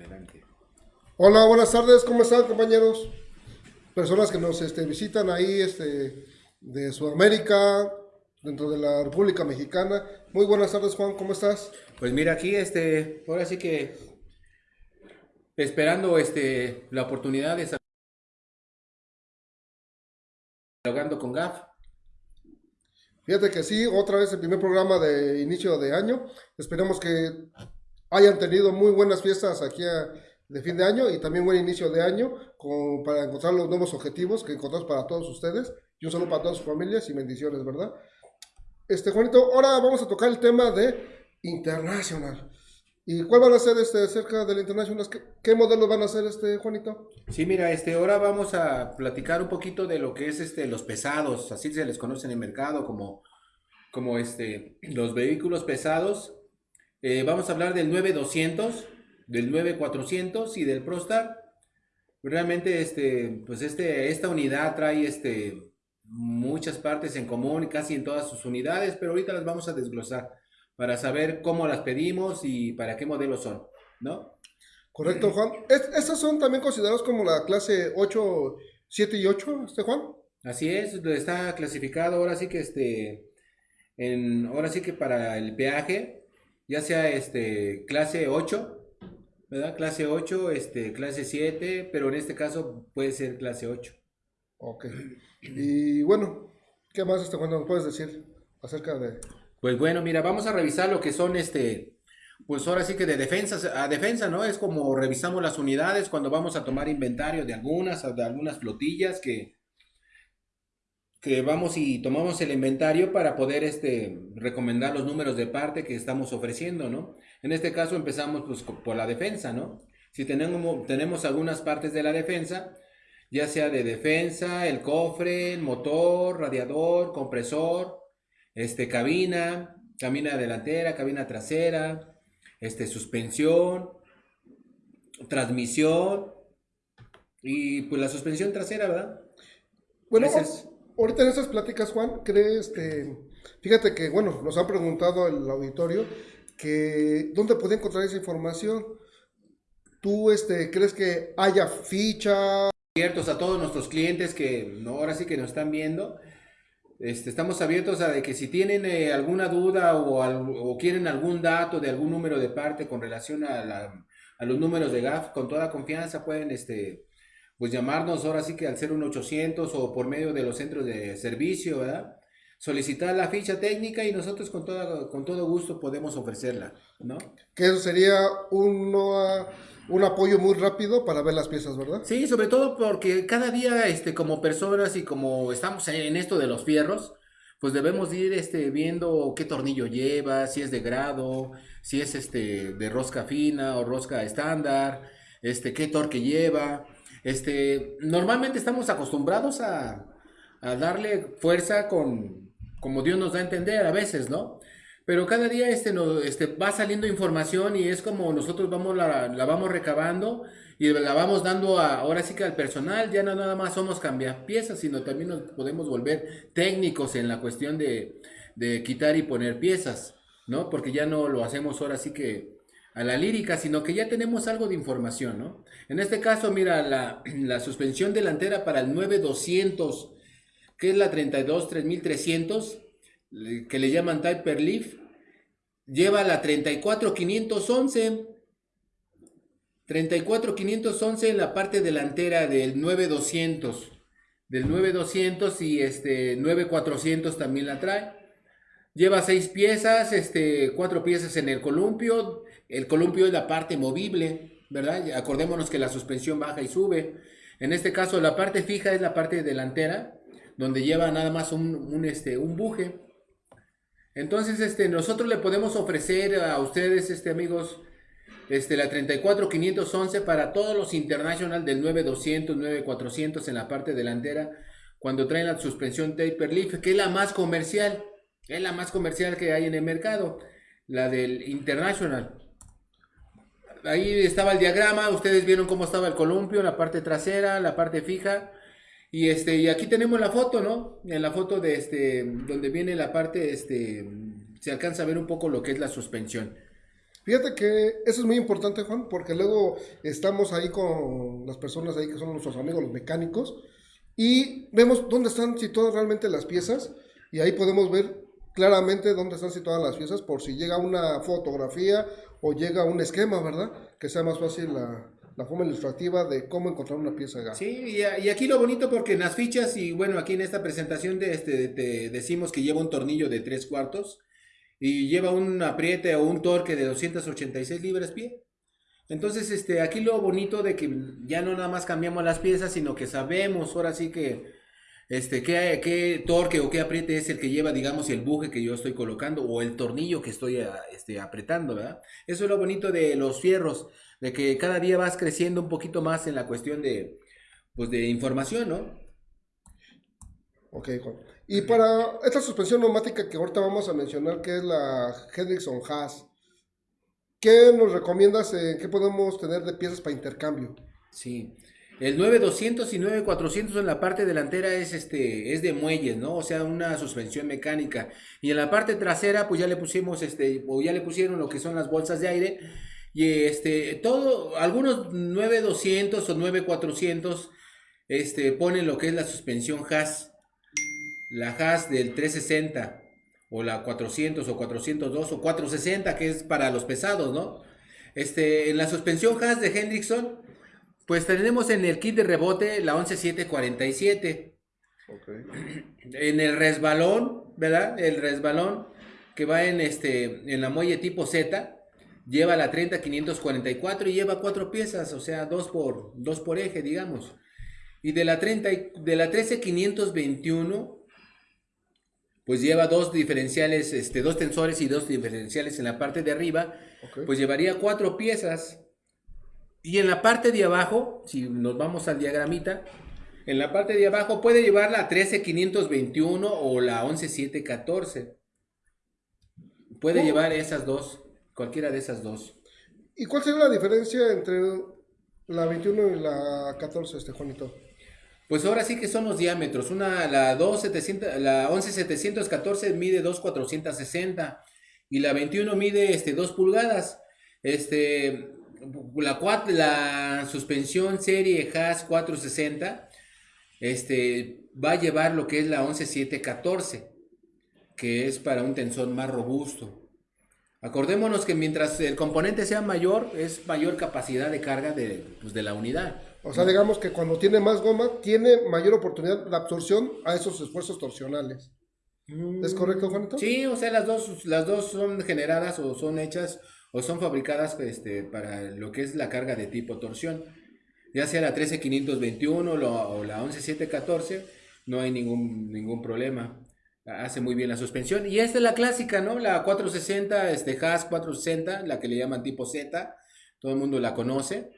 Adelante. Hola, buenas tardes, ¿cómo están compañeros? Personas que nos este, visitan ahí este, de Sudamérica, dentro de la República Mexicana. Muy buenas tardes, Juan, ¿cómo estás? Pues mira, aquí, este, ahora sí que esperando este, la oportunidad de dialogando con GAF. Fíjate que sí, otra vez el primer programa de inicio de año. Esperemos que hayan tenido muy buenas fiestas aquí a, de fin de año y también buen inicio de año con, para encontrar los nuevos objetivos que encontramos para todos ustedes. Y un saludo para todas sus familias y bendiciones, ¿verdad? Este, Juanito, ahora vamos a tocar el tema de International. ¿Y cuál van a ser este, acerca del International? ¿Qué, ¿Qué, modelos van a ser, este, Juanito? Sí, mira, este, ahora vamos a platicar un poquito de lo que es este, los pesados, así se les conoce en el mercado como, como este, los vehículos pesados. Eh, vamos a hablar del 9200, del 9400 y del ProStar. Realmente, este, pues este, esta unidad trae este, muchas partes en común, casi en todas sus unidades, pero ahorita las vamos a desglosar para saber cómo las pedimos y para qué modelos son, ¿no? Correcto, Juan. ¿Estas son también consideradas como la clase 8, 7 y 8, este Juan? Así es, está clasificado ahora sí que este, en, ahora sí que para el peaje, ya sea este, clase 8, ¿verdad? Clase 8, este, clase 7, pero en este caso puede ser clase 8. Ok. Y bueno, ¿qué más este Juan nos puedes decir acerca de... Pues bueno, mira, vamos a revisar lo que son este, pues ahora sí que de defensa a defensa, ¿no? Es como revisamos las unidades cuando vamos a tomar inventario de algunas, de algunas flotillas que, que vamos y tomamos el inventario para poder este, recomendar los números de parte que estamos ofreciendo, ¿no? En este caso empezamos pues, por la defensa, ¿no? Si tenemos, tenemos algunas partes de la defensa, ya sea de defensa, el cofre, el motor, radiador, compresor, este, cabina, cabina delantera, cabina trasera, este, suspensión, transmisión y pues la suspensión trasera, ¿verdad? Bueno, ahorita en esas pláticas, Juan, ¿crees este, fíjate que, bueno, nos han preguntado el auditorio que dónde puede encontrar esa información. ¿Tú este, crees que haya ficha? Abiertos a todos nuestros clientes que no, ahora sí que nos están viendo este, estamos abiertos a de que si tienen eh, alguna duda o, quieren algún dato de algún número de parte con relación a, la, a, los números de GAF, con toda confianza pueden este, pues llamarnos ahora sí que al 01800 o por medio de los centros de servicio, ¿verdad? solicitar la ficha técnica y nosotros con, toda, con todo gusto podemos ofrecerla, ¿no? Que eso sería uno, un apoyo muy rápido para ver las piezas, ¿verdad? Sí, sobre todo porque cada día, este, como personas y como estamos en esto de los fierros, pues debemos ir este, viendo qué tornillo lleva, si es de grado, si es este, de rosca fina o rosca estándar, este, qué torque lleva. Este, normalmente estamos acostumbrados a, a darle fuerza con, como Dios nos da a entender a veces, ¿no? Pero cada día este, no, este, va saliendo información y es como nosotros vamos la, la, vamos recabando y la vamos dando ahora sí que al personal, ya no nada más somos cambiar piezas, sino también nos podemos volver técnicos en la cuestión de, de quitar y poner piezas, ¿no? Porque ya no lo hacemos ahora sí que a la lírica, sino que ya tenemos algo de información, ¿no? En este caso, mira, la, la suspensión delantera para el 9200 que es la 32 3300, que le llaman Type Leaf, lleva la 34511. 34511 en la parte delantera del 9200. Del 9200 y este 9400 también la trae. Lleva seis piezas, este, cuatro piezas en el columpio. El columpio es la parte movible, ¿verdad? Acordémonos que la suspensión baja y sube. En este caso, la parte fija es la parte delantera donde lleva nada más un, este, buje. Entonces, este, nosotros le podemos ofrecer a ustedes, este, amigos, este, la 34511 para todos los International del 9200, 9400 en la parte delantera, cuando traen la suspensión Taper Leaf, que es la más comercial, es la más comercial que hay en el mercado, la del International. Ahí estaba el diagrama, ustedes vieron cómo estaba el columpio, la parte trasera, la parte fija, y este, y aquí tenemos la foto, ¿no? En la foto de este, donde viene la parte, este, se alcanza a ver un poco lo que es la suspensión. Fíjate que eso es muy importante, Juan, porque luego estamos ahí con las personas ahí que son nuestros amigos, los mecánicos, y vemos dónde están situadas realmente las piezas, y ahí podemos ver claramente dónde están situadas las piezas por si llega una fotografía o llega un esquema, ¿verdad? Que sea más fácil la, forma ilustrativa de cómo encontrar una pieza gas. Sí, y, aquí lo bonito porque en las fichas y bueno, aquí en esta presentación de este, te decimos que lleva un tornillo de tres cuartos y lleva un apriete o un torque de 286 libras pie. Entonces, este, aquí lo bonito de que ya no nada más cambiamos las piezas, sino que sabemos ahora sí que este, qué, qué torque o qué apriete es el que lleva, digamos, el buje que yo estoy colocando o el tornillo que estoy este, apretando, ¿verdad? Eso es lo bonito de los fierros, de que cada día vas creciendo un poquito más en la cuestión de, pues, de información, ¿no? Ok, Juan. Y para esta suspensión neumática que ahorita vamos a mencionar, que es la Hendrickson Haas, ¿qué nos recomiendas? Eh, ¿Qué podemos tener de piezas para intercambio? Sí. El 9200 y 9400 en la parte delantera es este es de muelles, ¿no? O sea, una suspensión mecánica. Y en la parte trasera pues ya le pusimos este o ya le pusieron lo que son las bolsas de aire y este todo algunos 9200 o 9400 este ponen lo que es la suspensión Haas. La Haas del 360 o la 400 o 402 o 460 que es para los pesados, ¿no? Este en la suspensión Haas de Hendrickson pues tenemos en el kit de rebote la 11747. Okay. En el resbalón, ¿verdad? El resbalón que va en este en la muelle tipo Z lleva la 30544 y lleva cuatro piezas, o sea, dos por dos por eje, digamos. Y de la 30 de la 13521 pues lleva dos diferenciales, este, dos tensores y dos diferenciales en la parte de arriba, pues llevaría cuatro piezas. Y en la parte de abajo, si nos vamos al diagramita, en la parte de abajo puede llevar la 13521 o la 11714. Puede llevar esas dos, cualquiera de esas dos. ¿Y cuál sería la diferencia entre la 21 y la 14, este Juanito? Pues ahora sí que son los diámetros. Una, la, 2700, la 11714 mide 2,460 y la 21 mide este, 2 pulgadas. Este, la, la suspensión serie Haas 460 este, va a llevar lo que es la 11714, que es para un tensor más robusto. Acordémonos que mientras el componente sea mayor, es mayor capacidad de carga de, pues, de la unidad. O sea, digamos que cuando tiene más goma, tiene mayor oportunidad de absorción a esos esfuerzos torsionales. ¿Es correcto, Juanito? Sí, o sea, las dos, las dos son generadas o son hechas o son fabricadas este, para lo que es la carga de tipo torsión. Ya sea la 13521 o la 11714, no hay ningún, ningún problema. Hace muy bien la suspensión. Y esta es la clásica, ¿no? La 460, este Haas 460, la que le llaman tipo Z. Todo el mundo la conoce.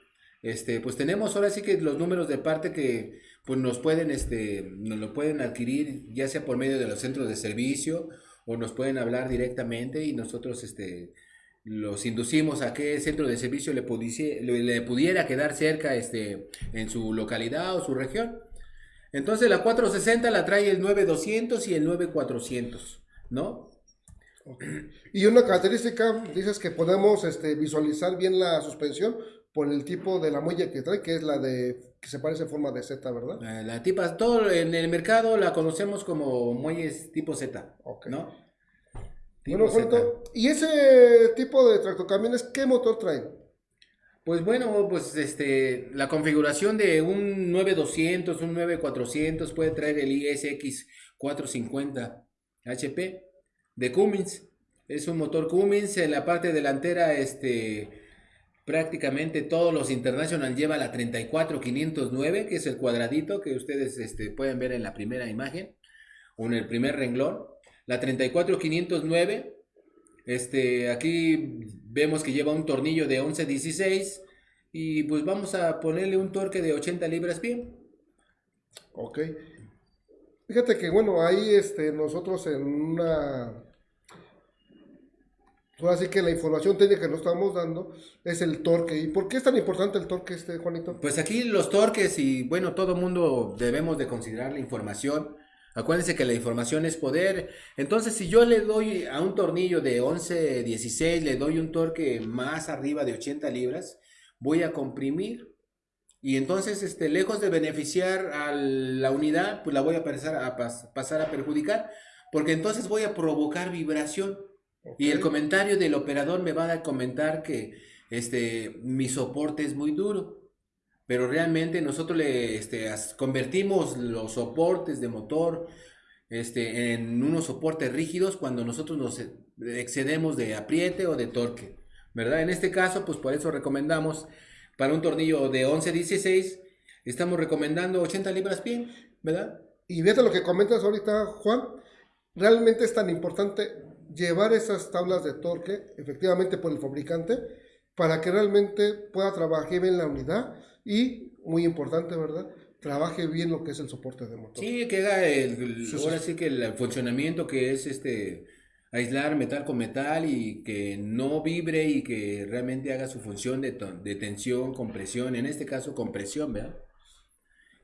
Este, pues tenemos ahora sí que los números de parte que pues nos pueden, este, nos lo pueden adquirir ya sea por medio de los centros de servicio o nos pueden hablar directamente y nosotros, este, los inducimos a que el centro de servicio le, pudiese, le, pudiera quedar cerca este, en su localidad o su región. Entonces la 460 la trae el 9200 y el 9400, ¿no? Y una característica, dices que podemos este, visualizar bien la suspensión por el tipo de la muella que trae, que es la de que se parece en forma de Z, ¿verdad? La, la tipa, todo en el mercado la conocemos como muelles tipo Z, ¿no? Bueno, ¿y ese tipo de tractocamiones qué motor trae? Pues bueno, pues este, la configuración de un 9200, un 9400 puede traer el ISX 450 HP de Cummins. Es un motor Cummins, en la parte delantera este, prácticamente todos los International lleva la 34509, que es el cuadradito que ustedes este, pueden ver en la primera imagen o en el primer renglón. La 34509, este, aquí vemos que lleva un tornillo de 11-16 y pues vamos a ponerle un torque de 80 libras pie. Ok. Fíjate que bueno, ahí este, nosotros en una... Así que la información técnica que nos estamos dando es el torque. ¿Y por qué es tan importante el torque este, Juanito? Pues aquí los torques y bueno, todo mundo debemos de considerar la información Acuérdense que la información es poder. Entonces, si yo le doy a un tornillo de 11, 16, le doy un torque más arriba de 80 libras, voy a comprimir. Y entonces, este, lejos de beneficiar a la unidad, pues la voy a pasar a, pasar a perjudicar, porque entonces voy a provocar vibración. Y el comentario del operador me va a comentar que este, mi soporte es muy duro pero realmente nosotros le este, convertimos los soportes de motor este, en unos soportes rígidos cuando nosotros nos excedemos de apriete o de torque, ¿verdad? En este caso, pues por eso recomendamos para un tornillo de 11-16, estamos recomendando 80 libras pie, ¿verdad? Y fíjate lo que comentas ahorita, Juan, realmente es tan importante llevar esas tablas de torque, efectivamente por el fabricante, para que realmente pueda trabajar bien la unidad y, muy importante, ¿verdad? Trabaje bien lo que es el soporte de motor. Sí, que haga el, ahora sí que el funcionamiento que es este aislar metal con metal y que no vibre y que realmente haga su función de, de tensión, compresión, en este caso compresión, ¿verdad?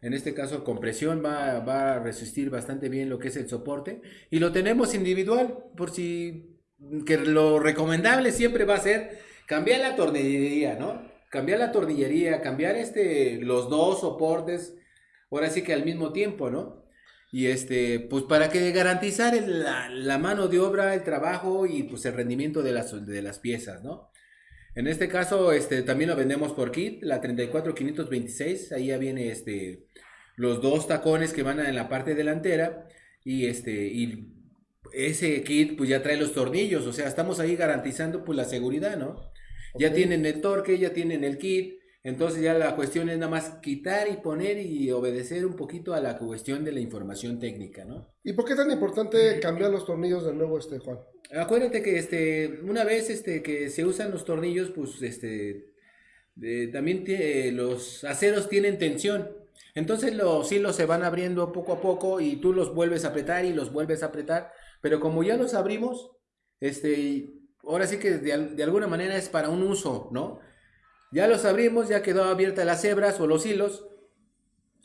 En este caso compresión va, va, a resistir bastante bien lo que es el soporte y lo tenemos individual por si que lo recomendable siempre va a ser cambiar la tornillería, ¿no? Cambiar la tornillería, cambiar este, los dos soportes, ahora sí que al mismo tiempo, ¿no? Y este, pues para que garantizar la, mano de obra, el trabajo y pues el rendimiento de las, de las piezas, ¿no? En este caso, este, también lo vendemos por kit, la 34526, ahí ya viene este, los dos tacones que van en la parte delantera y este, y ese kit pues ya trae los tornillos, o sea, estamos ahí garantizando pues la seguridad, ¿no? Ya tienen el torque, ya tienen el kit. Entonces ya la cuestión es nada más quitar y poner y obedecer un poquito a la cuestión de la información técnica, ¿no? ¿Y por qué es tan importante cambiar los tornillos de nuevo, este Juan? Acuérdate que este, una vez este, que se usan los tornillos, pues este, también los aceros tienen tensión. Entonces los hilos se van abriendo poco a poco y tú los vuelves a apretar y los vuelves a apretar. Pero como ya los abrimos, este, ahora sí que de, alguna manera es para un uso, ¿no? Ya los abrimos, ya quedó abierta las hebras o los hilos.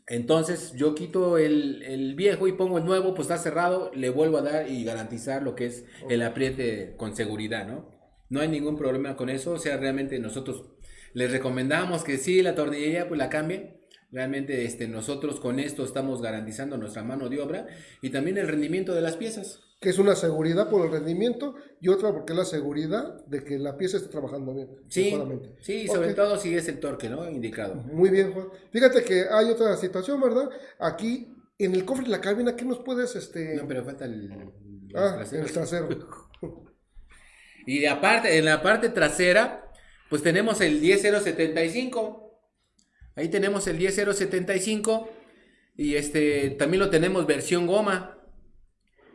Entonces yo quito el, viejo y pongo el nuevo, pues está cerrado, le vuelvo a dar y garantizar lo que es el apriete con seguridad, ¿no? No hay ningún problema con eso, o sea, realmente nosotros les recomendamos que sí, la tornillería pues la cambien. Realmente este, nosotros con esto estamos garantizando nuestra mano de obra y también el rendimiento de las piezas que es una seguridad por el rendimiento y otra porque es la seguridad de que la pieza esté trabajando bien. Sí, sí sobre todo si es el torque, ¿no? Indicado. Muy bien, Juan. Fíjate que hay otra situación, ¿verdad? Aquí en el cofre de la cabina, ¿qué nos puedes, este... No, pero falta el... Ah, el trasero. y aparte, en la parte trasera, pues tenemos el 10075. Ahí tenemos el 10075 y este también lo tenemos versión goma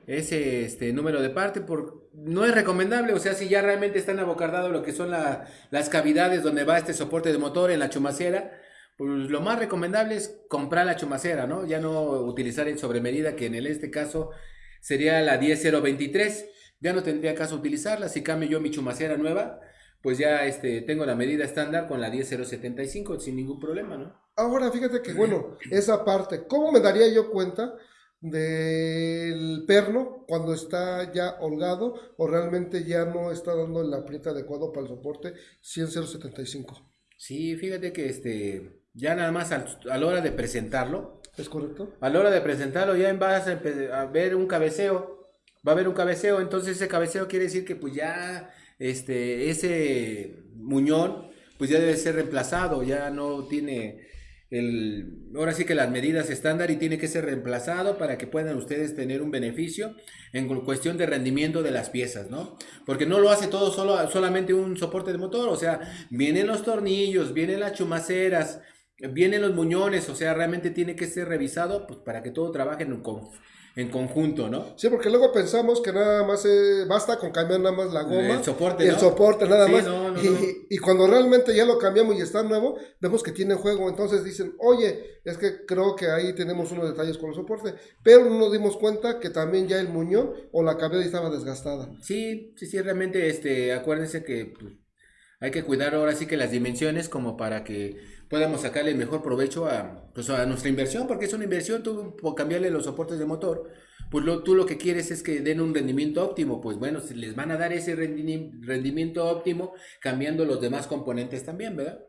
ese este, número de parte, por, no es recomendable, o sea, si ya realmente están abocardados lo que son las cavidades donde va este soporte de motor en la chumacera, pues lo más recomendable es comprar la chumacera, ¿no? Ya no utilizar el sobremedida, que en este caso sería la 10023, ya no tendría caso utilizarla, si cambio yo mi chumacera nueva, pues ya este, tengo la medida estándar con la 10075 sin ningún problema, ¿no? Ahora, fíjate que, bueno, esa parte, ¿cómo me daría yo cuenta del perno cuando está ya holgado o realmente ya no está dando el apriete adecuado para el soporte 10075. Sí, fíjate que este ya nada más a la hora de presentarlo. ¿Es correcto? A la hora de presentarlo ya vas a, a ver un cabeceo. Va a haber un cabeceo, entonces ese cabeceo quiere decir que pues ya este ese muñón pues ya debe ser reemplazado, ya no tiene el, ahora sí que las medidas estándar y tiene que ser reemplazado para que puedan ustedes tener un beneficio en cuestión de rendimiento de las piezas, ¿no? Porque no lo hace todo solo, solamente un soporte de motor, o sea, vienen los tornillos, vienen las chumaceras, vienen los muñones, o sea, realmente tiene que ser revisado pues, para que todo trabaje en, en conjunto, ¿no? Sí, porque luego pensamos que nada más eh, basta con cambiar nada más la goma. El soporte, El soporte nada más. y, cuando realmente ya lo cambiamos y está nuevo, vemos que tiene juego. Entonces dicen, oye, es que creo que ahí tenemos unos detalles con el soporte. Pero no nos dimos cuenta que también ya el muñón o la cabeza estaba desgastada. Sí, sí, sí, realmente, este, acuérdense que... Pues, Hay que cuidar ahora sí que las dimensiones como para que podamos sacarle mejor provecho a, pues, a nuestra inversión, porque es una inversión, tú por cambiarle los soportes de motor, pues lo, tú lo que quieres es que den un rendimiento óptimo, pues bueno, si les van a dar ese rendimiento óptimo cambiando los demás componentes también, ¿verdad?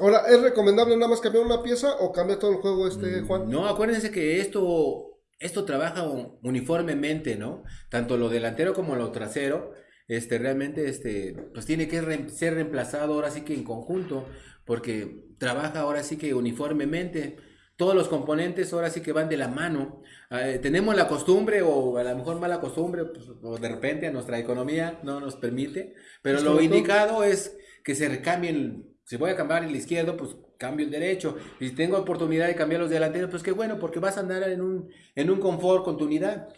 Ahora, ¿es recomendable nada más cambiar una pieza o cambiar todo el juego este, mm, Juan? No, acuérdense que esto, esto trabaja uniformemente, ¿no? Tanto lo delantero como lo trasero, este, realmente, este, pues tiene que ser reemplazado ahora sí que en conjunto, porque trabaja ahora sí que uniformemente. Todos los componentes ahora sí que van de la mano. Eh, tenemos la costumbre, o a lo mejor mala costumbre, pues, o de repente a nuestra economía no nos permite, pero lo indicado es que se recambien si voy a cambiar el izquierdo, pues cambio el derecho. Si tengo oportunidad de cambiar los delanteros, pues qué bueno, porque vas a andar en un, en un confort con tu unidad.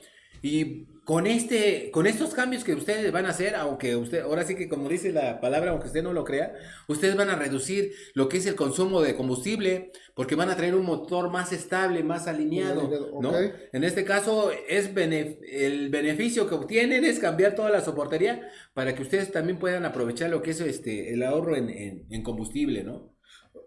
Y con este, con estos cambios que ustedes van a hacer, aunque usted, ahora sí que como dice la palabra, aunque usted no lo crea, ustedes van a reducir lo que es el consumo de combustible, porque van a traer un motor más estable, más alineado, ¿no? En este caso, es el beneficio que obtienen es cambiar toda la soportería para que ustedes también puedan aprovechar lo que es este, el ahorro en, en combustible, ¿no?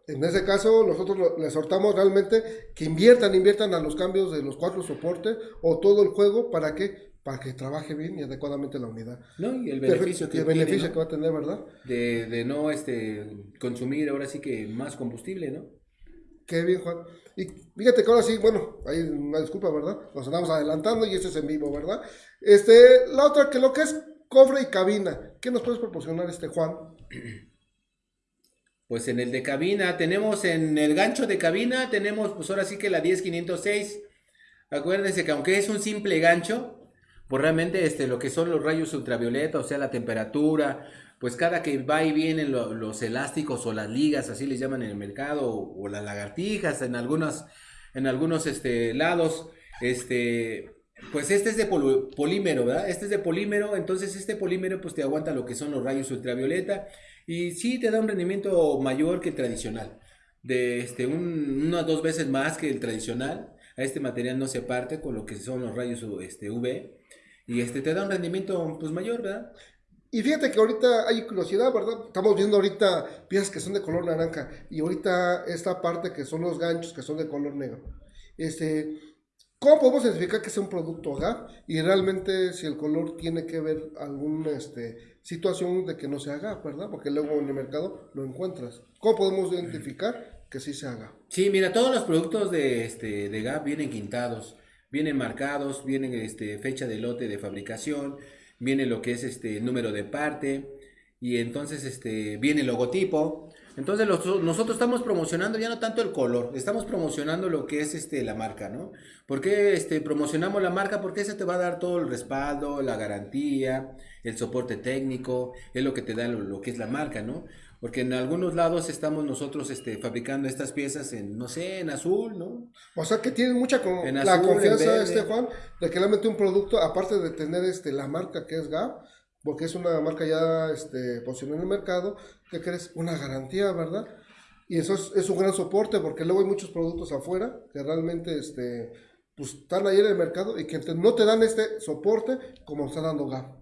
En ese caso, nosotros les exhortamos realmente que inviertan, inviertan a los cambios de los cuatro soportes o todo el juego para que para que trabaje bien y adecuadamente la unidad. No, y el beneficio, que, el beneficio que va a tener, ¿verdad? De, de, no este, consumir ahora sí que más combustible, ¿no? Qué bien, Juan. Y fíjate que ahora sí, bueno, hay una disculpa, ¿verdad? Nos andamos adelantando y esto es en vivo, ¿verdad? Este, la otra, que lo que es cofre y cabina, ¿qué nos puedes proporcionar este Juan? Pues en el de cabina, tenemos en el gancho de cabina, tenemos pues ahora sí que la 10506. Acuérdense que aunque es un simple gancho, pues realmente este, lo que son los rayos ultravioleta, o sea, la temperatura, pues cada que va y vienen los elásticos o las ligas, así les llaman en el mercado, o, las lagartijas en algunos, en algunos este, lados, este, pues este es de polímero, ¿verdad? Este es de polímero, entonces este polímero pues te aguanta lo que son los rayos ultravioleta y sí te da un rendimiento mayor que el tradicional, de este, un, una o dos veces más que el tradicional. A este material no se parte con lo que son los rayos este, UV y este te da un rendimiento pues mayor, ¿verdad? Y fíjate que ahorita hay curiosidad, ¿verdad? Estamos viendo ahorita piezas que son de color naranja y ahorita esta parte que son los ganchos que son de color negro. Este, ¿Cómo podemos identificar que es un producto GAP? Y realmente si el color tiene que ver alguna este, situación de que no se haga, ¿verdad? Porque luego en el mercado lo encuentras. ¿Cómo podemos identificar que sí se haga? Sí, mira, todos los productos de, este, de GAP vienen quintados vienen marcados, vienen este, fecha de lote de fabricación, viene lo que es este número de parte y entonces este viene el logotipo. Entonces nosotros estamos promocionando ya no tanto el color, estamos promocionando lo que es este la marca, ¿no? ¿Por qué este, promocionamos la marca? Porque ese te va a dar todo el respaldo, la garantía, el soporte técnico, es lo que te da lo que es la marca, ¿no? Porque en algunos lados estamos nosotros este, fabricando estas piezas en, no sé, en azul, ¿no? O sea que tienen mucha la confianza, este Juan, de que realmente un producto, aparte de tener este, la marca que es GAP, porque es una marca ya este, posicionada en el mercado, que crees una garantía, ¿verdad? Y eso es, un gran soporte, porque luego hay muchos productos afuera que realmente este, pues, están ahí en el mercado y que no te dan este soporte como está dando GAP.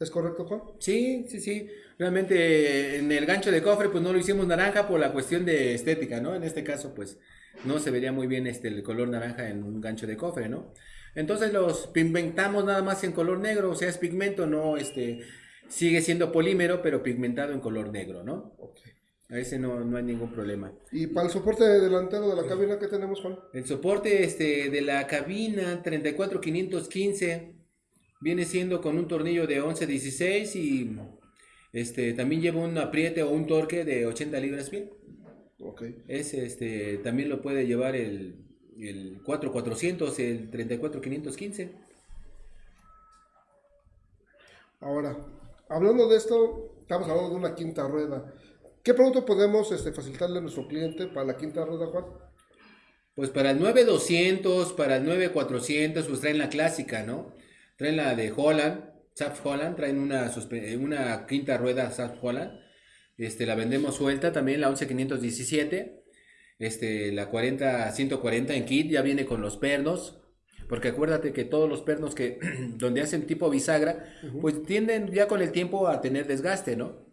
¿Es correcto, Juan? Sí, sí, sí. Realmente en el gancho de cofre pues no lo hicimos naranja por la cuestión de estética, ¿no? En este caso pues no se vería muy bien este el color naranja en un gancho de cofre, ¿no? Entonces los pigmentamos nada más en color negro, o sea, es pigmento, no este sigue siendo polímero, pero pigmentado en color negro, ¿no? A ese no, no hay ningún problema. ¿Y para el soporte delantero de la cabina qué tenemos, Juan? El soporte este, de la cabina 34515 viene siendo con un tornillo de 11-16 y este, también lleva un apriete o un torque de 80 libras pie. Okay. Ese este, también lo puede llevar el, el 4400, el 34515. Ahora, hablando de esto, estamos hablando de una quinta rueda. ¿Qué producto podemos este, facilitarle a nuestro cliente para la quinta rueda, Juan? Pues para el 9200, para el 9400, pues traen la clásica, ¿no? Traen la de Holland, Saf Holland, traen una, una quinta rueda Saf Holland. Este, la vendemos suelta también, la 11517. Este, la 40 140 en kit ya viene con los pernos. Porque acuérdate que todos los pernos que donde hacen tipo bisagra, pues tienden ya con el tiempo a tener desgaste, ¿no?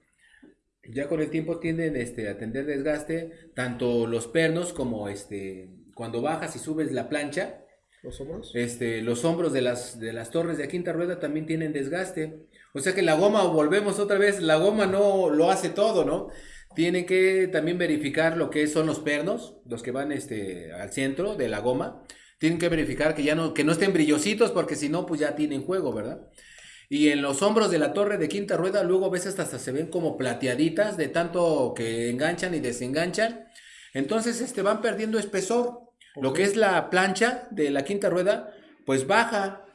ya con el tiempo tienden este, a tener desgaste, tanto los pernos como este, cuando bajas y subes la plancha, ¿Los hombros? este, los hombros de las, de las torres de quinta rueda también tienen desgaste. O sea que la goma, volvemos otra vez, la goma no lo hace todo, ¿no? Tienen que también verificar lo que son los pernos, los que van este, al centro de la goma. Tienen que verificar que ya no, que no estén brillositos, porque si no, pues ya tienen juego, ¿verdad? Y en los hombros de la torre de quinta rueda, luego a veces hasta se ven como plateaditas de tanto que enganchan y desenganchan. Entonces, este, van perdiendo espesor. Lo que es la plancha de la quinta rueda, pues baja.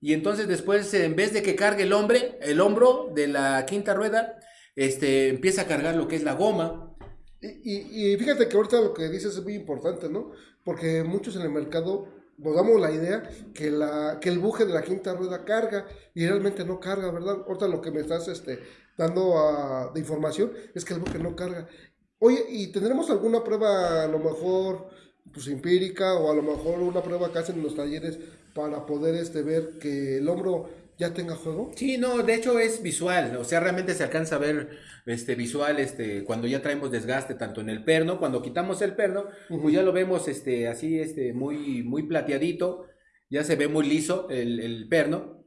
Y entonces después, en vez de que cargue el hombre, el hombro de la quinta rueda, este, empieza a cargar lo que es la goma. Y, y- y fíjate que ahorita lo que dices es muy importante, ¿no? Porque muchos en el mercado nos damos la idea que, la, que el buje de la quinta rueda carga y realmente no carga, ¿verdad? Ahorita lo que me estás este, dando a- de información es que el buje no carga. Oye, ¿y tendremos alguna prueba a lo mejor pues empírica o a lo mejor una prueba que hacen en los talleres para poder este, ver que el hombro ya tenga juego? Sí, no, de hecho es visual, o sea, realmente se alcanza a ver este visual este cuando ya traemos desgaste tanto en el perno, cuando quitamos el perno, pues ya lo vemos este así este muy muy plateadito, ya se ve muy liso el, el perno.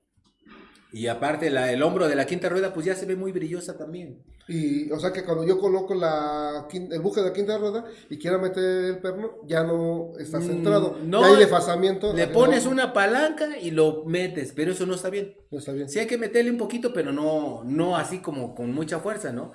Y aparte la, el hombro de la quinta rueda pues ya se ve muy brillosa también. Y, o sea que cuando yo coloco la, el buje de la quinta rueda y quiera meter el perno, ya no está Mm, centrado. no, ya hay desfasamiento. Le pones no- una palanca y lo metes, pero eso no está bien. No está bien. Sí hay que meterle un poquito, pero no no así como con mucha fuerza, ¿no?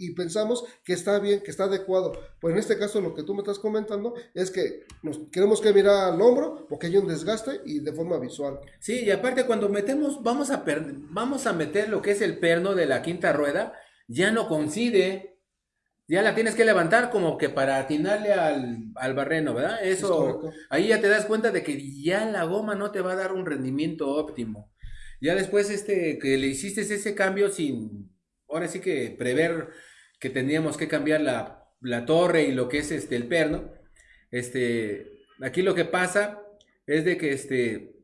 Y pensamos que está bien, que está adecuado. Pues en este caso lo que tú me estás comentando es que nos queremos que mirar al hombro porque hay un desgaste y de forma visual. Sí, y aparte cuando metemos, vamos a, per- vamos a meter lo que es el perno de la quinta rueda, ya no coincide, ya la tienes que levantar como que para atinarle al, al barreno, ¿verdad? Es Eso, correcto. ahí ya te das cuenta de que ya la goma no te va a dar un rendimiento óptimo. Ya después este, que le hiciste ese cambio sin, ahora sí que prever que tendríamos que cambiar la, la torre y lo que es este, el perno, este, aquí lo que pasa es de que este,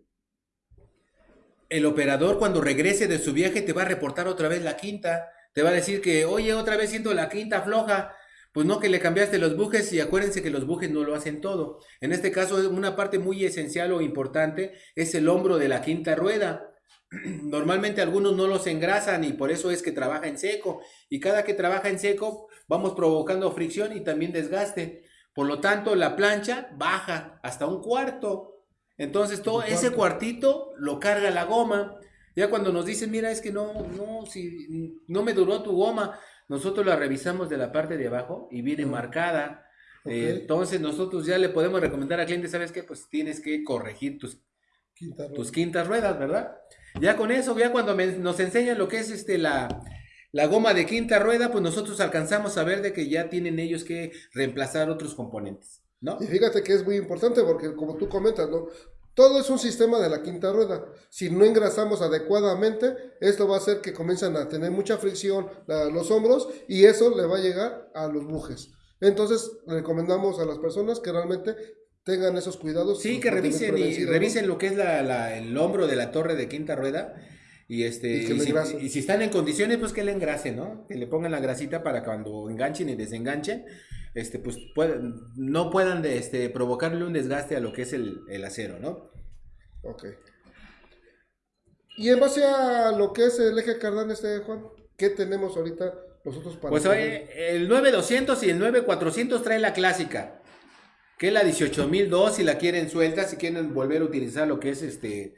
el operador cuando regrese de su viaje te va a reportar otra vez la quinta. Te va a decir que, oye, otra vez siento la quinta floja. Pues no que le cambiaste los bujes y acuérdense que los bujes no lo hacen todo. En este caso, una parte muy esencial o importante es el hombro de la quinta rueda. Normalmente algunos no los engrasan y por eso es que trabaja en seco. Y cada que trabaja en seco vamos provocando fricción y también desgaste. Por lo tanto, la plancha baja hasta un cuarto. Entonces, todo ese cuartito lo carga la goma. Ya cuando nos dicen, mira, es que no, no, si no me duró tu goma, nosotros la revisamos de la parte de abajo y viene Mm. marcada. Eh, entonces, nosotros ya le podemos recomendar al cliente, ¿sabes qué? Pues tienes que corregir tus Quinta tus quintas ruedas, ¿verdad? Ya con eso, ya cuando nos enseñan lo que es este la, la goma de quinta rueda, pues nosotros alcanzamos a ver de que ya tienen ellos que reemplazar otros componentes, ¿no? Y fíjate que es muy importante porque como tú comentas, ¿no? Todo es un sistema de la quinta rueda. Si no engrasamos adecuadamente, esto va a hacer que comiencen a tener mucha fricción los hombros y eso le va a llegar a los bujes. Entonces, recomendamos a las personas que realmente tengan esos cuidados. Sí, que los revisen y revisen lo que es la, la- el hombro de la torre de quinta rueda. Y, este, Y que si, engrasen. y si están en condiciones, pues que le engrasen, ¿no? Que le pongan la grasita para cuando enganchen y desenganchen, este, pues puedan- no puedan de, este, provocarle un desgaste a lo que es el, el acero, ¿no? Ok. Y en base a lo que es el eje cardán, este Juan, ¿qué tenemos ahorita nosotros para Pues oye, el 9200 y el 9400 trae la clásica, que la 18002 si la quieren suelta, si quieren volver a utilizar lo que es este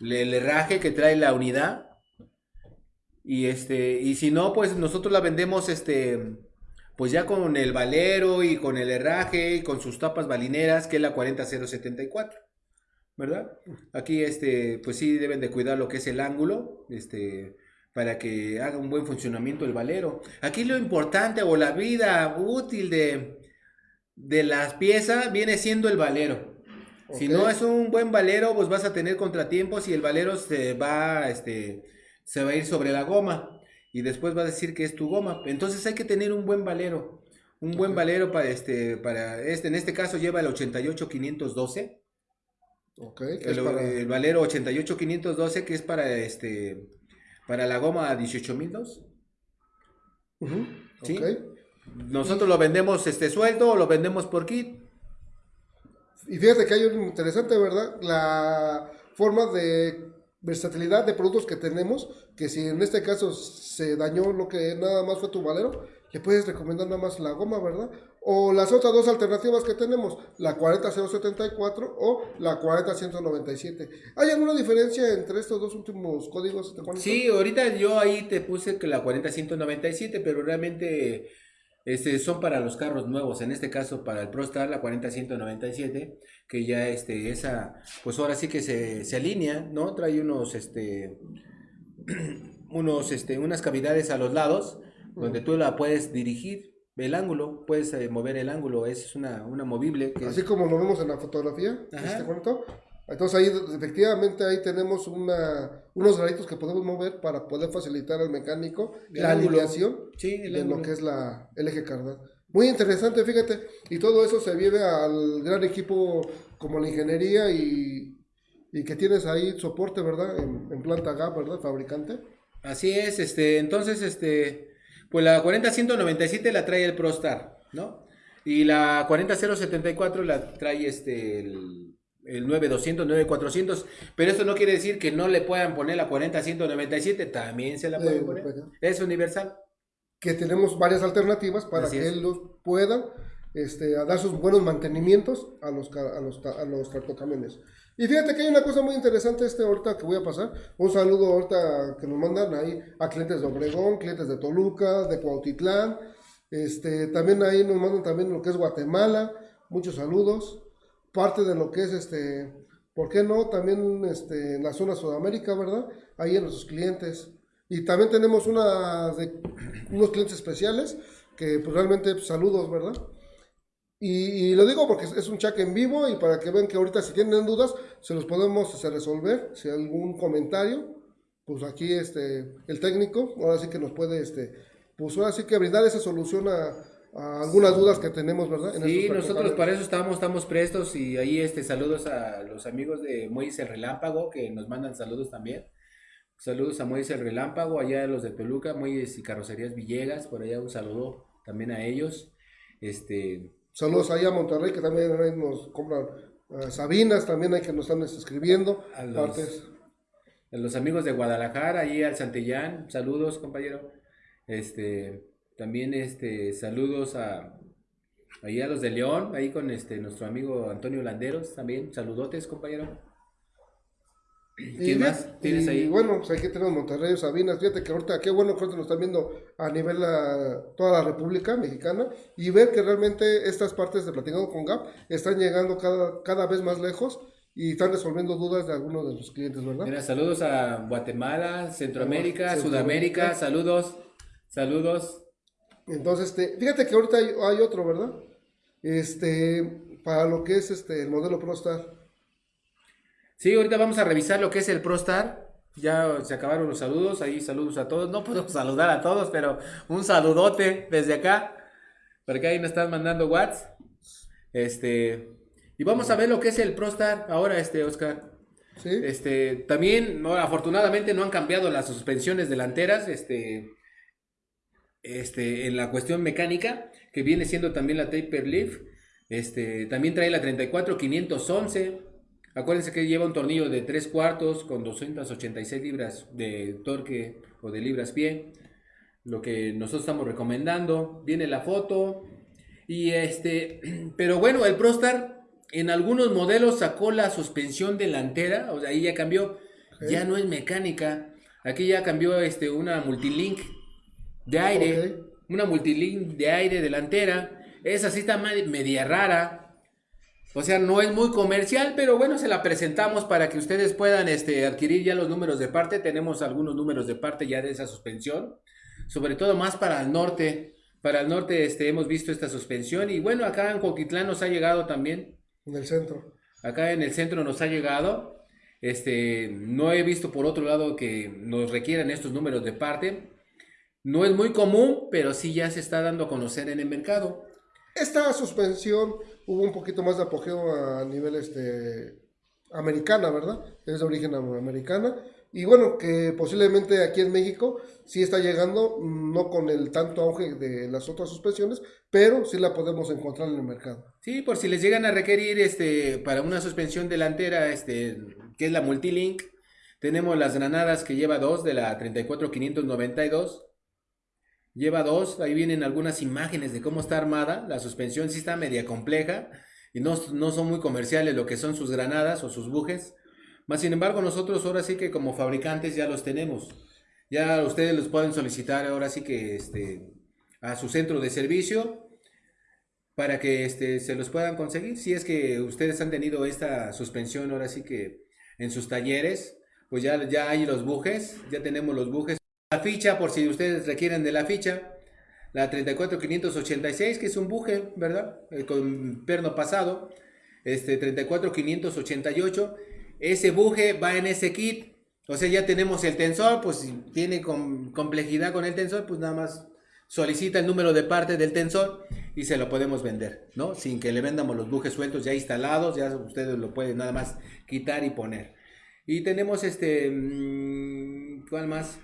el herraje que trae la unidad. Y este y si no, pues nosotros la vendemos este pues ya con el valero y con el herraje y con sus tapas balineras, que es la 40074. ¿Verdad? Aquí este pues sí deben de cuidar lo que es el ángulo, este para que haga un buen funcionamiento el valero. Aquí lo importante o la vida útil de, de las piezas viene siendo el valero. Si no es un buen valero, pues vas a tener contratiempos y el valero se va, este, se va a ir sobre la goma y después va a decir que es tu goma. Entonces hay que tener un buen valero. Un buen valero para este, para este, en este caso lleva el 88512. Ok, que El, para... el Valero 88512 que es para este para la goma 18002. Ujú, ¿Sí? ok. Nosotros lo vendemos este sueldo o lo vendemos por kit. Y fíjate que hay un interesante, ¿verdad? La forma de versatilidad de productos que tenemos, que si en este caso se dañó lo que nada más fue tu valero, le puedes recomendar nada más la goma, ¿verdad? O las otras dos alternativas que tenemos, la 40074 o la 40197. ¿Hay alguna diferencia entre estos dos últimos códigos? Sí, ahorita yo ahí te puse que la 40197, pero realmente este, son para los carros nuevos. En este caso, para el ProStar, la 40197, que ya este, esa, pues ahora sí que se, se alinea, ¿no? Trae unos, este, unos, este, unas cavidades a los lados, donde tú la puedes dirigir el ángulo, puedes eh, mover el ángulo, es una, una movible. Que Así como lo vemos en la fotografía, Ajá. este cuento. Entonces ahí efectivamente ahí tenemos una, unos graditos que podemos mover para poder facilitar al mecánico El la alineación Sí, de ángulo. lo que es la, el eje cardán. Muy interesante, fíjate. Y todo eso se vive al gran equipo como la ingeniería y, y que tienes ahí soporte, ¿verdad? En, en planta GAP, ¿verdad? Fabricante. Así es, este, entonces, este, pues la 40197 la trae el ProStar, ¿no? Y la 40074 la trae este, el, el 9200, 9400, pero eso no quiere decir que no le puedan poner la 40197, también se la pueden Eh, poner. pues, Es universal. que tenemos varias alternativas para Así que es. ellos puedan este, a dar sus buenos mantenimientos a los, a los, a los tractocamiones. Y fíjate que hay una cosa muy interesante este ahorita que voy a pasar. Un saludo ahorita que nos mandan ahí a clientes de Obregón, clientes de Toluca, de Cuautitlán. Este, también ahí nos mandan también lo que es Guatemala. Muchos saludos. Parte de lo que es este, ¿por qué no? También este, en la zona Sudamérica, ¿verdad? Ahí en nuestros clientes. Y también tenemos una de, unos clientes especiales que pues realmente pues, saludos, ¿verdad? Y, lo digo porque es, un chat en vivo y para que vean que ahorita si tienen dudas se los podemos este, resolver. Si hay algún comentario, pues aquí este, el técnico ahora sí que nos puede, este, pues ahora que brindar esa solución a algunas dudas que tenemos, ¿verdad? En Sí, nosotros para eso estamos, estamos prestos y ahí este saludos a los amigos de Muelles el Relámpago que nos mandan saludos también. Saludos a Muelles el Relámpago, allá a los de Toluca, Muelles y Carrocerías Villegas, por allá un saludo también a ellos. Este, Saludos ahí a Monterrey que también nos compran ah, Sabinas, también hay que nos están escribiendo. A los- Partes. a los amigos de Guadalajara, ahí al Santillán, saludos, compañero. Este, también este saludos a ahí a los de León, ahí con este nuestro amigo Antonio Landeros también, saludotes, compañero. Y ¿Quién bien, más tienes y ahí? bueno, pues aquí tenemos Monterrey, Sabinas. Fíjate que ahorita, qué bueno que ahorita nos están viendo a nivel la, toda la República Mexicana y ver que realmente estas partes de Platicando con Gap están llegando cada, cada vez más lejos y están resolviendo dudas de algunos de sus clientes, ¿verdad? Mira, saludos a Guatemala, Centroamérica, Centroamérica. Sudamérica, saludos, saludos. Entonces, este, fíjate que ahorita hay, hay otro, ¿verdad? Este, para lo que es este, el modelo ProStar. Sí, ahorita vamos a revisar lo que es el ProStar. Ya se acabaron los saludos, ahí saludos a todos. No podemos saludar a todos, pero un saludote desde acá. Porque ahí nos están mandando WhatsApp. Este, y vamos a ver lo que es el ProStar ahora, este, Oscar. ¿Sí? Este, también, no, afortunadamente no han cambiado las suspensiones delanteras, este, este, en la cuestión mecánica, que viene siendo también la Taper Leaf. Este, también trae la 34511. Acuérdense que lleva un tornillo de 3 cuartos con 286 libras de torque o de libras pie. Lo que nosotros estamos recomendando. Viene la foto. Y este, pero bueno, el ProStar en algunos modelos sacó la suspensión delantera, o sea, ahí ya cambió, ya no es mecánica, aquí ya cambió este una multilink de aire, Ok. una multilink de aire delantera, esa sí está media rara, o sea, no es muy comercial, pero bueno, se la presentamos para que ustedes puedan este, adquirir ya los números de parte, tenemos algunos números de parte ya de esa suspensión, sobre todo más para el norte, para el norte este, hemos visto esta suspensión y bueno, acá en Coquitlán nos ha llegado también, En el centro. acá en el centro nos ha llegado. Este, no he visto por otro lado que nos requieran estos números de parte. No es muy común, pero sí ya se está dando a conocer en el mercado. Esta suspensión hubo un poquito más de apogeo a nivel este americana, ¿verdad? Es de origen americana. Y bueno, que posiblemente aquí en México sí está llegando, no con el tanto auge de las otras suspensiones, pero sí la podemos encontrar en el mercado. Sí, por si les llegan a requerir este para una suspensión delantera, este, que es la Multilink, tenemos las granadas que lleva dos de la 34592. Lleva dos, ahí vienen algunas imágenes de cómo está armada. La suspensión sí está media compleja y no, no son muy comerciales lo que son sus granadas o sus bujes. Más sin embargo, nosotros ahora sí que como fabricantes ya los tenemos. Ya ustedes los pueden solicitar ahora sí que este, a su centro de servicio para que este, se los puedan conseguir. Si es que ustedes han tenido esta suspensión ahora sí que en sus talleres, pues ya, ya hay los bujes, ya tenemos los bujes. Ficha, por si ustedes requieren de la ficha, la 34586, que es un buje, ¿verdad? Eh, con perno pasado, este 34588 ese buje va en ese kit. O sea, ya tenemos el tensor, pues si tiene complejidad con el tensor, pues nada más solicita el número de parte del tensor y se lo podemos vender, ¿no? Sin que le vendamos los bujes sueltos ya instalados, ya ustedes lo pueden nada más quitar y poner. Y tenemos este, mm, ¿cuál más?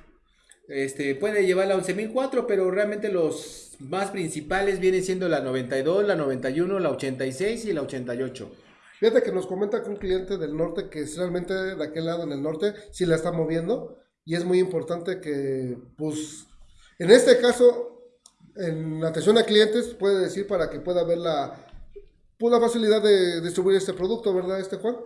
Este, puede llevar la 11004, pero realmente los más principales vienen siendo la 92, la 91, la 86 y la 88. Fíjate que nos comenta que un cliente del norte que es realmente de aquel lado en el norte sí la está moviendo y es muy importante que, pues, en este caso, en atención a clientes, puede decir para que pueda ver la, pues, la facilidad de distribuir este producto, ¿verdad, este Juan?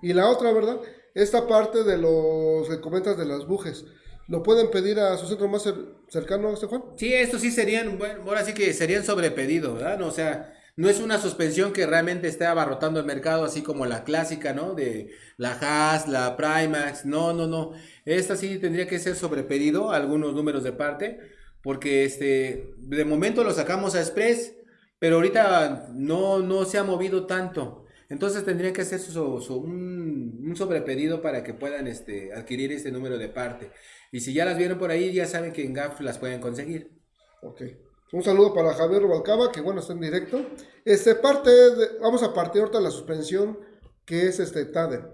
Y la otra, ¿verdad? Esta parte de los que comentas de las bujes. ¿Lo pueden pedir a su centro más cercano, este Juan? Sí, estos sí serían, bueno, ahora sí que serían sobrepedido, ¿verdad? o sea, no es una suspensión que realmente esté abarrotando el mercado, así como la clásica, ¿no? De la Haas, la Primax. No, no, no. Esta sí tendría que ser sobrepedido, algunos números de parte, porque este, de momento lo sacamos a Express, pero ahorita no, no se ha movido tanto. Entonces tendría que hacer un, un, sobrepedido para que puedan este, adquirir este número de parte. Y si ya las vieron por ahí, ya saben que en GAF las pueden conseguir. Ok. Un saludo para Javier Rubalcaba, que bueno, está en directo. Este parte, de, vamos a partir ahorita de la suspensión, que es este TADEM.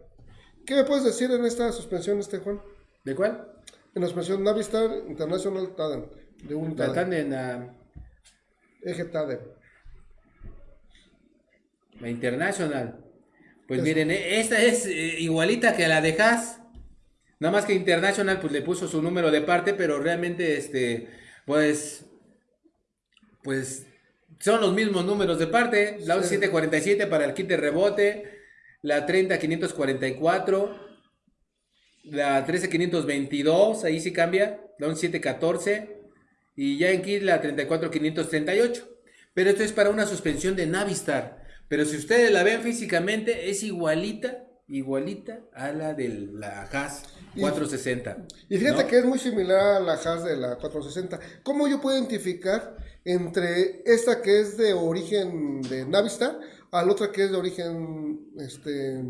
¿Qué me puedes decir en esta suspensión, este Juan? ¿De cuál? En la suspensión Navistar International TADEM, de un TADEM. en la... Eje TADEM. La International. Pues miren, eh, esta es eh, igualita que la de Haas. Nada más que International pues le puso su número de parte, pero realmente este pues pues son los mismos números de parte. La 747 para el kit de rebote, la 30544, la 13522, ahí sí cambia, la 1714 y ya en kit la 34538. Pero esto es para una suspensión de Navistar. Pero si ustedes la ven físicamente, es igualita, igualita a la de la Haas 460. Y, fíjate que es muy similar a la Haas de la 460. ¿Cómo yo puedo identificar entre esta que es de origen de Navistar a la otra que es de origen este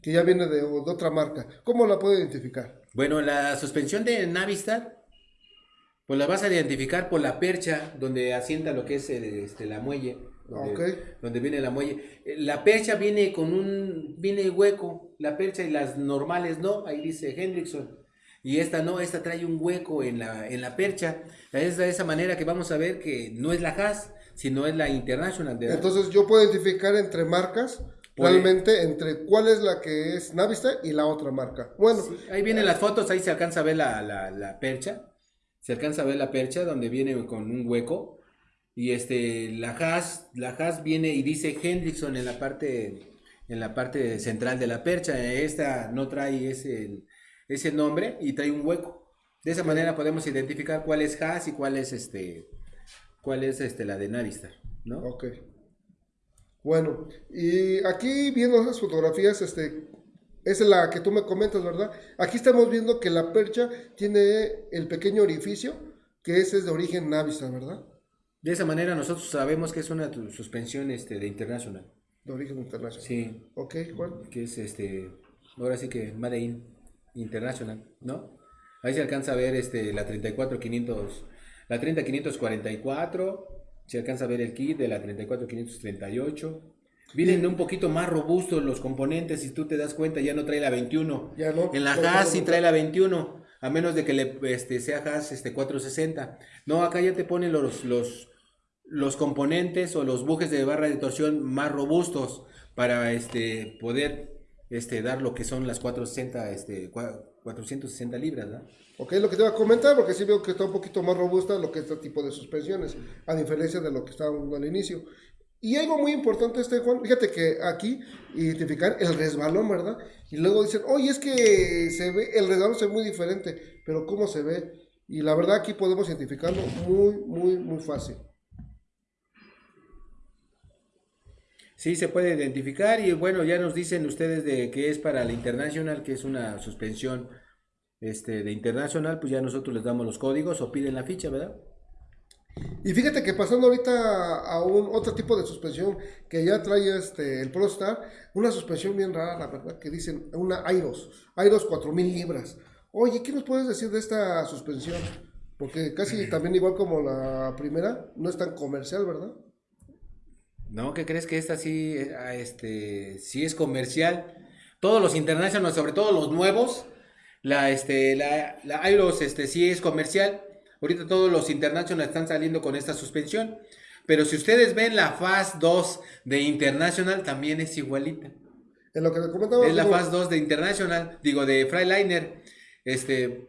que ya viene de, otra marca. ¿Cómo la puedo identificar? Bueno, la suspensión de Navistar, pues la vas a identificar por la percha donde asienta lo que es este, la muelle. Donde, donde, viene la muelle. La percha viene con un, viene hueco, la percha y las normales no, ahí dice Hendrickson. Y esta no, esta trae un hueco en la, en la percha. Es de esa manera que vamos a ver que no es la Haas, sino es la International. Entonces yo puedo identificar entre marcas, realmente entre cuál es la que es Navistar y la otra marca. Bueno. ahí vienen las fotos, ahí se alcanza a ver la, la, percha. Se alcanza a ver la percha donde viene con un hueco. Y este, la Haas, la Haas viene y dice Hendrickson en la parte, en la parte central de la percha. Esta no trae ese ese nombre y trae un hueco. De esa manera podemos identificar cuál es Haas y cuál es este cuál es este la de Navistar, ¿no? Ok. Bueno, y aquí viendo esas fotografías, este, es la que tú me comentas, ¿verdad? Aquí estamos viendo que la percha tiene el pequeño orificio, que ese es de origen Navistar, ¿verdad? De esa manera nosotros sabemos que es una suspensión este, de internacional. De origen internacional. Sí. Ok, ¿cuál? Que es este, ahora sí que Made in. International, ¿no? Ahí se alcanza a ver este, la 34500, la 30544, se alcanza a ver el kit de la 34538, Vienen un poquito más robustos los componentes, si tú te das cuenta, ya no trae la 21. Ya no. En la No, Haas no, sí trae la 21, a menos de que le este, sea Haas este, 460. No, acá ya te ponen los, los, los componentes o los bujes de barra de torsión más robustos para este, poder este, dar lo que son las 460, este, cua- 460 libras, ¿no? Ok, lo que te iba a comentar, porque sí veo que está un poquito más robusta lo que es este tipo de suspensiones, a diferencia de lo que estábamos al inicio. Y algo muy importante, este Juan, fíjate que aquí identificar el resbalón, ¿verdad? Y luego dicen, oye, es que se ve, el resbalón se ve muy diferente, pero ¿cómo se ve? Y la verdad aquí podemos identificarlo muy, muy, muy fácil. Sí, se puede identificar y bueno, ya nos dicen ustedes de que es para la International, que es una suspensión este, de International, pues ya nosotros les damos los códigos o piden la ficha, ¿verdad? Y fíjate que pasando ahorita a un otro tipo de suspensión que ya trae este el ProStar, una suspensión bien rara, la verdad, que dicen una Airos, Airos 4000 libras. Oye, ¿qué nos puedes decir de esta suspensión? Porque casi también igual como la primera, no es tan comercial, ¿verdad? No, ¿qué crees que esta sí, eh, ah, este, sí es comercial? Todos los International, sobre todo los nuevos, la, este, la, la Airos, este, sí es comercial. Ahorita todos los International están saliendo con esta suspensión. Pero si ustedes ven la Fast 2 de International, también es igualita. En lo que comentaba, Es la Fast 2 de International, digo, de Freiliner. Este,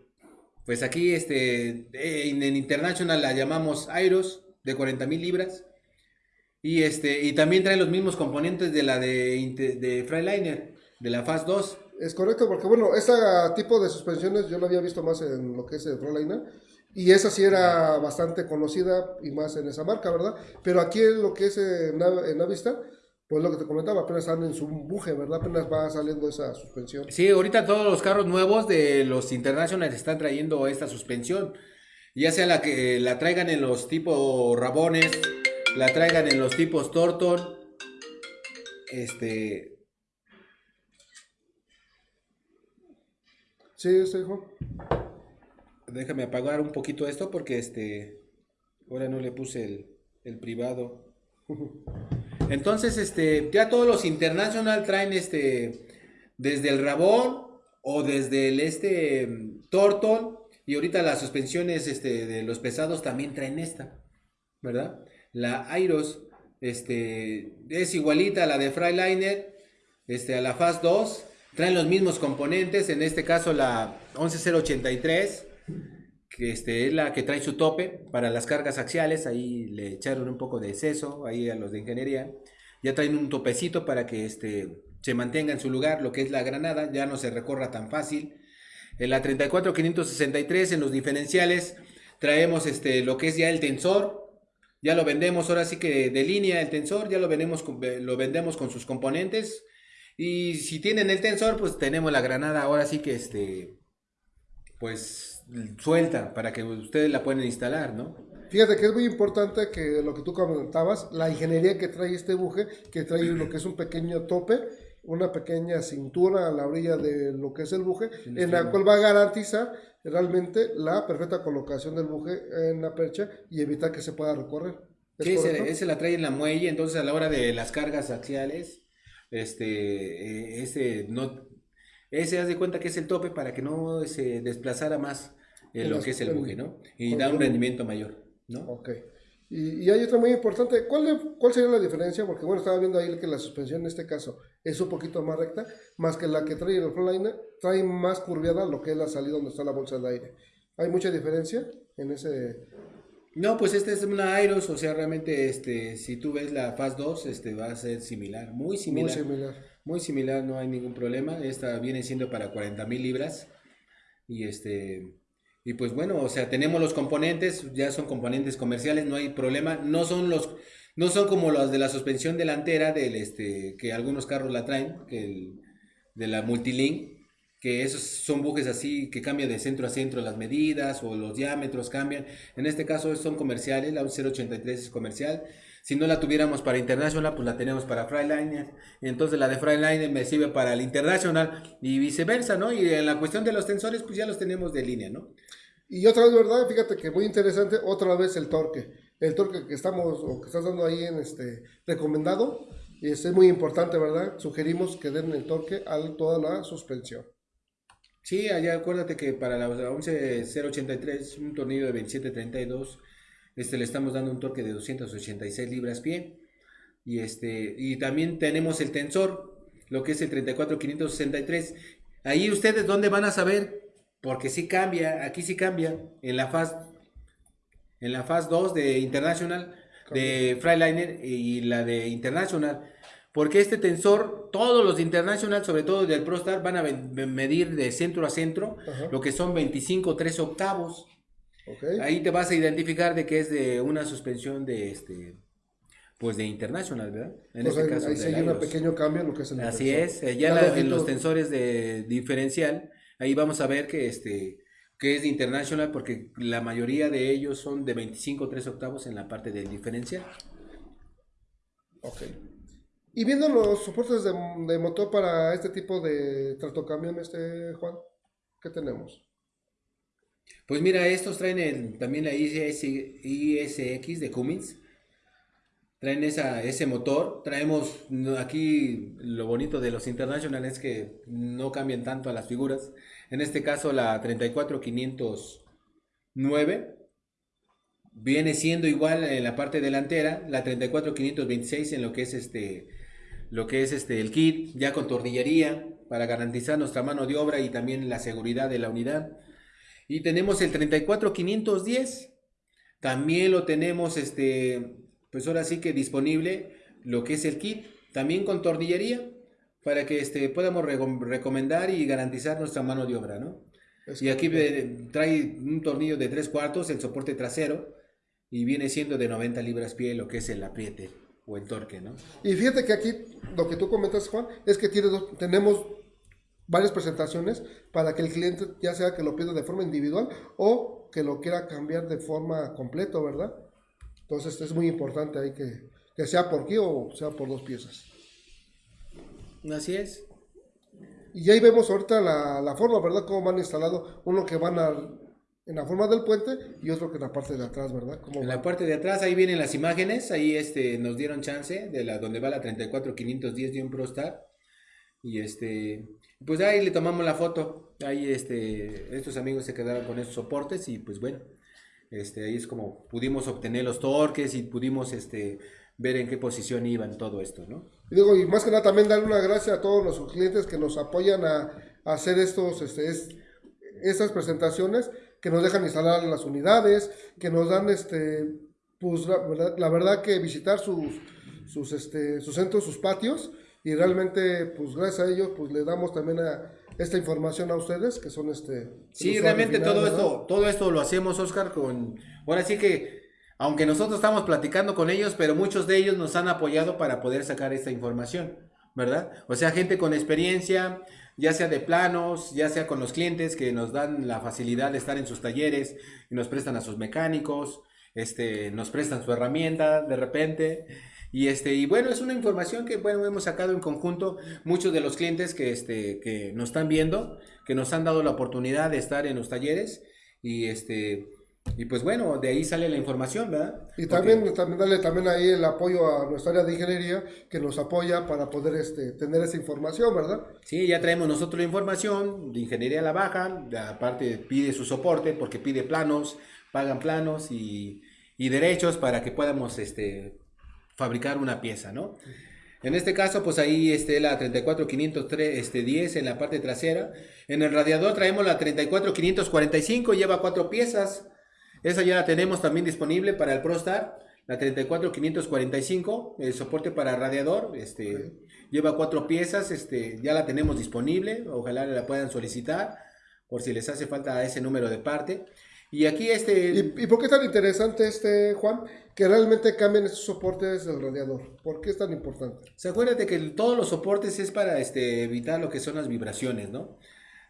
pues aquí, este, en, en International la llamamos Airos, de 40 mil libras. Y este, y también trae los mismos componentes de la de, de Freiliner, de la Fast 2. Es correcto, porque bueno, este tipo de suspensiones yo lo había visto más en lo que es el Frontline y esa sí era bastante conocida y más en esa marca, ¿verdad? Pero aquí en lo que es en, Nav- en Navistar, pues lo que te comentaba, apenas están en su buje, ¿verdad? Apenas va saliendo esa suspensión. Sí, ahorita todos los carros nuevos de los International están trayendo esta suspensión. Ya sea la que la traigan en los tipos Rabones, la traigan en los tipos Torton. Este, Sí, sí, hijo. Déjame apagar un poquito esto porque este ahora no le puse el, el privado. Entonces, este, ya todos los international traen este desde el Rabón o desde el este Torton y ahorita las suspensiones este de los pesados también traen esta, ¿verdad? La Airos este es igualita a la de Freiliner, este a la Fast 2, traen los mismos componentes, en este caso la 11083 que este, es la que trae su tope para las cargas axiales, ahí le echaron un poco de exceso, ahí a los de ingeniería, ya traen un topecito para que este, se mantenga en su lugar, lo que es la granada, ya no se recorra tan fácil. En la 34563, en los diferenciales, traemos este, lo que es ya el tensor, ya lo vendemos ahora sí que de línea el tensor, ya lo vendemos con, lo vendemos con sus componentes, y si tienen el tensor, pues tenemos la granada ahora sí que este, pues suelta para que ustedes la pueden instalar, ¿no? Fíjate que es muy importante que lo que tú comentabas, la ingeniería que trae este buje, que trae lo que es un pequeño tope, una pequeña cintura a la orilla de lo que es el buje, en la cual va a garantizar realmente la perfecta colocación del buje en la percha y evitar que se pueda recorrer. ¿Es Sí, ese la trae en la muelle, entonces a la hora de las cargas axiales, este, eh, ese no, ese haz de cuenta que es el tope para que no se desplazara más eh, En lo las- que es el buje, ¿no? Y da un rendimiento mayor, ¿no? Ok. Y, y hay otra muy importante. ¿Cuál, ¿Cuál sería la diferencia? Porque bueno, estaba viendo ahí que la suspensión en este caso es un poquito más recta, más que la que trae el Frontliner, trae más curviada lo que es la salida donde está la bolsa de aire. ¿Hay mucha diferencia en ese...? No, pues esta es una Airos, o sea, realmente, este, si tú ves la Fast 2, este, va a ser similar, muy Muy similar. similar. Muy similar, no hay ningún problema. Esta viene siendo para 40 mil libras. Y este. Y pues bueno, o sea, tenemos los componentes, ya son componentes comerciales, no hay problema. No son los. No son como los de la suspensión delantera del este. que algunos carros la traen, el, de la Multilink. Que esos son bujes así que cambian de centro a centro las medidas o los diámetros cambian. En este caso son comerciales, la 083 es comercial. Si no la tuviéramos para International, pues la tenemos para Freiliner. Entonces la de Freiliner me sirve para el International y viceversa, ¿no? Y en la cuestión de los tensores, pues ya los tenemos de línea, ¿no? Y otra vez, ¿verdad? Fíjate que muy interesante, otra vez el torque. El torque que estamos, o que estás dando ahí en este recomendado, Y es muy importante, ¿verdad? Sugerimos que den el torque a toda la suspensión. Sí, allá acuérdate que para la 11083, un tornillo de 2732, este, le estamos dando un torque de 286 libras pie. Y, este, y también tenemos el tensor, lo que es el 34563. Ahí ustedes, ¿dónde van a saber? Porque sí cambia, aquí sí cambia, en la fase, en la fase 2 de International, de Freiliner y la de International. Porque este tensor, todos los de International, sobre todo del ProStar, van a medir de centro a centro, lo que son 25 3 octavos. Ahí te vas a identificar de que es de una suspensión de este pues de International, ¿verdad? En este caso. Ahí se hay un pequeño cambio en lo que es el Así es, eh, ya en los tensores de diferencial, ahí vamos a ver que este que es de International porque la mayoría de ellos son de 25 3 octavos en la parte del diferencial. Ok. Y viendo los soportes de, motor para este tipo de tractocamión, este Juan, ¿qué tenemos? Pues mira, estos traen también la ISX de Cummins. Traen ese motor. Traemos aquí lo bonito de los International es que no cambian tanto a las figuras. En este caso la 34509 viene siendo igual en la parte delantera, la 34526 en lo que es este lo que es este, el kit, ya con tornillería, para garantizar nuestra mano de obra y también la seguridad de la unidad. Y tenemos el 34510, también lo tenemos, este, pues ahora sí que disponible, lo que es el kit, también con tornillería, para que este, podamos recomendar y garantizar nuestra mano de obra, ¿no? y aquí trae un tornillo de 3 cuartos, el soporte trasero, y viene siendo de 90 libras pie lo que es el apriete o el torque, ¿no? Y fíjate que aquí lo que tú comentas, Juan, es que tiene tenemos varias presentaciones para que el cliente ya sea que lo pida de forma individual o que lo quiera cambiar de forma completa, ¿verdad? Entonces es muy importante ahí que, que sea por aquí o sea por dos piezas. Así es. Y ahí vemos ahorita la, la forma, ¿verdad? Cómo van instalado, uno que van a en la forma del puente y otro que en la parte de atrás, ¿verdad? en la parte de atrás, ahí vienen las imágenes, ahí este, nos dieron chance de la donde va la 34510 de un ProStar. Y este, pues ahí le tomamos la foto. Ahí este, estos amigos se quedaron con esos soportes y pues bueno, este, ahí es como pudimos obtener los torques y pudimos este, ver en qué posición iban todo esto, ¿no? Y más que nada también darle una gracia a todos los clientes que nos apoyan a, hacer estos, este, estas presentaciones que nos dejan instalar las unidades, que nos dan, este, pues la verdad, que visitar sus, sus, este, sus centros, sus patios, y realmente, pues gracias a ellos, pues le damos también a, esta información a ustedes, que son este... Sí, realmente todo esto, todo esto lo hacemos, Oscar, con... Ahora sí que, aunque nosotros estamos platicando con ellos, pero muchos de ellos nos han apoyado para poder sacar esta información, ¿verdad? O sea, gente con experiencia, ya sea de planos, ya sea con los clientes que nos dan la facilidad de estar en sus talleres y nos prestan a sus mecánicos, este, nos prestan su herramienta de repente. Y, este, y bueno, es una información que bueno, hemos sacado en conjunto muchos de los clientes que, este, que nos están viendo, que nos han dado la oportunidad de estar en los talleres y este, y pues bueno, de ahí sale la información, ¿verdad? Y también, también darle también ahí el apoyo a nuestra área de ingeniería que nos apoya para poder este, tener esa información, ¿verdad? Sí, ya traemos nosotros la información de ingeniería a la baja, aparte pide su soporte porque pide planos, pagan planos y, y derechos para que podamos este, fabricar una pieza, ¿no? En este caso, pues ahí este, la 34510 este, en la parte trasera. En el radiador traemos la 34545, lleva cuatro piezas. Esa ya la tenemos también disponible para el ProStar, la 34545, el soporte para radiador, este, lleva cuatro piezas, este, ya la tenemos disponible, ojalá la puedan solicitar por si les hace falta ese número de parte. Y aquí este... ¿Y, por qué es tan interesante este, Juan, que realmente cambien esos soportes del radiador? ¿Por qué es tan importante? Se acuérdate que todos los soportes es para este, evitar lo que son las vibraciones, ¿no?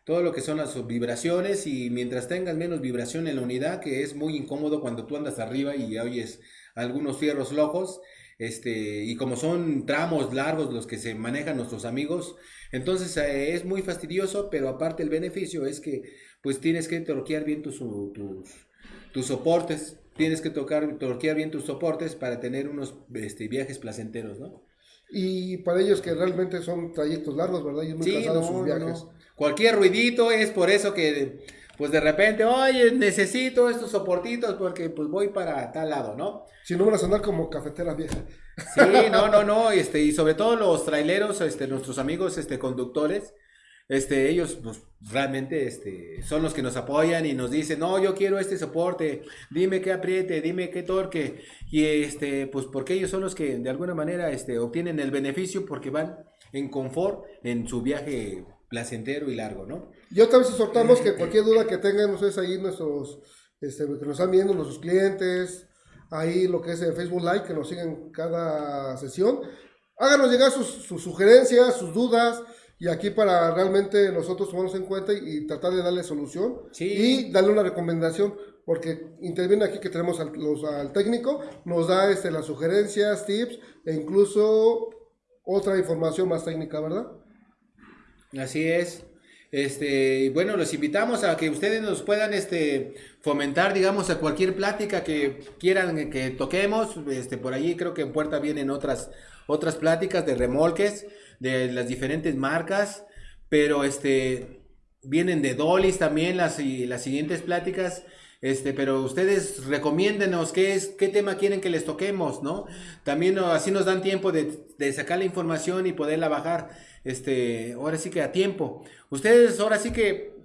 todo lo que son las vibraciones y mientras tengas menos vibración en la unidad, que es muy incómodo cuando tú andas arriba y oyes algunos fierros locos, este, y como son tramos largos los que se manejan nuestros amigos, entonces eh, es muy fastidioso, pero aparte el beneficio es que pues tienes que torquear bien tus, tus, tus soportes, tienes que tocar, torquear bien tus soportes para tener unos este, viajes placenteros, ¿no? y para ellos que realmente son trayectos largos, ¿verdad? Muy Sí, cansados no, sus viajes. no. Cualquier ruidito es por eso que, pues de repente, oye, necesito estos soportitos porque pues voy para tal lado, ¿no? Si no van a sonar como cafetera vieja. Sí, no, no, no, este, y sobre todo los traileros, este, nuestros amigos, este, conductores, este, ellos, pues, realmente, este, son los que nos apoyan y nos dicen, no, yo quiero este soporte, dime qué apriete, dime qué torque, y este, pues, porque ellos son los que, de alguna manera, este, obtienen el beneficio porque van en confort en su viaje placentero y largo, ¿no? Y otra vez exhortamos que cualquier duda que tengan ustedes ahí, nuestros, este, que nos están viendo, nuestros clientes, ahí lo que es en Facebook Live, que nos siguen cada sesión, háganos llegar sus, sus sugerencias, sus dudas, y aquí para realmente nosotros tomarnos en cuenta y, y tratar de darle solución Sí. y darle una recomendación, porque interviene aquí que tenemos al, los- al técnico, nos da este, las sugerencias, tips e incluso otra información más técnica, ¿verdad? Así es. Este, bueno, los invitamos a que ustedes nos puedan este, fomentar, digamos, a cualquier plática que quieran que toquemos. Este, por allí creo que en puerta vienen otras, pláticas de remolques de las diferentes marcas, pero este, vienen de Dolis también las siguientes pláticas. Este, pero ustedes recomiéndenos qué es, qué tema quieren que les toquemos, ¿no? También así nos dan tiempo de, de sacar la información y poderla bajar, este, ahora sí que a tiempo. Ustedes ahora sí que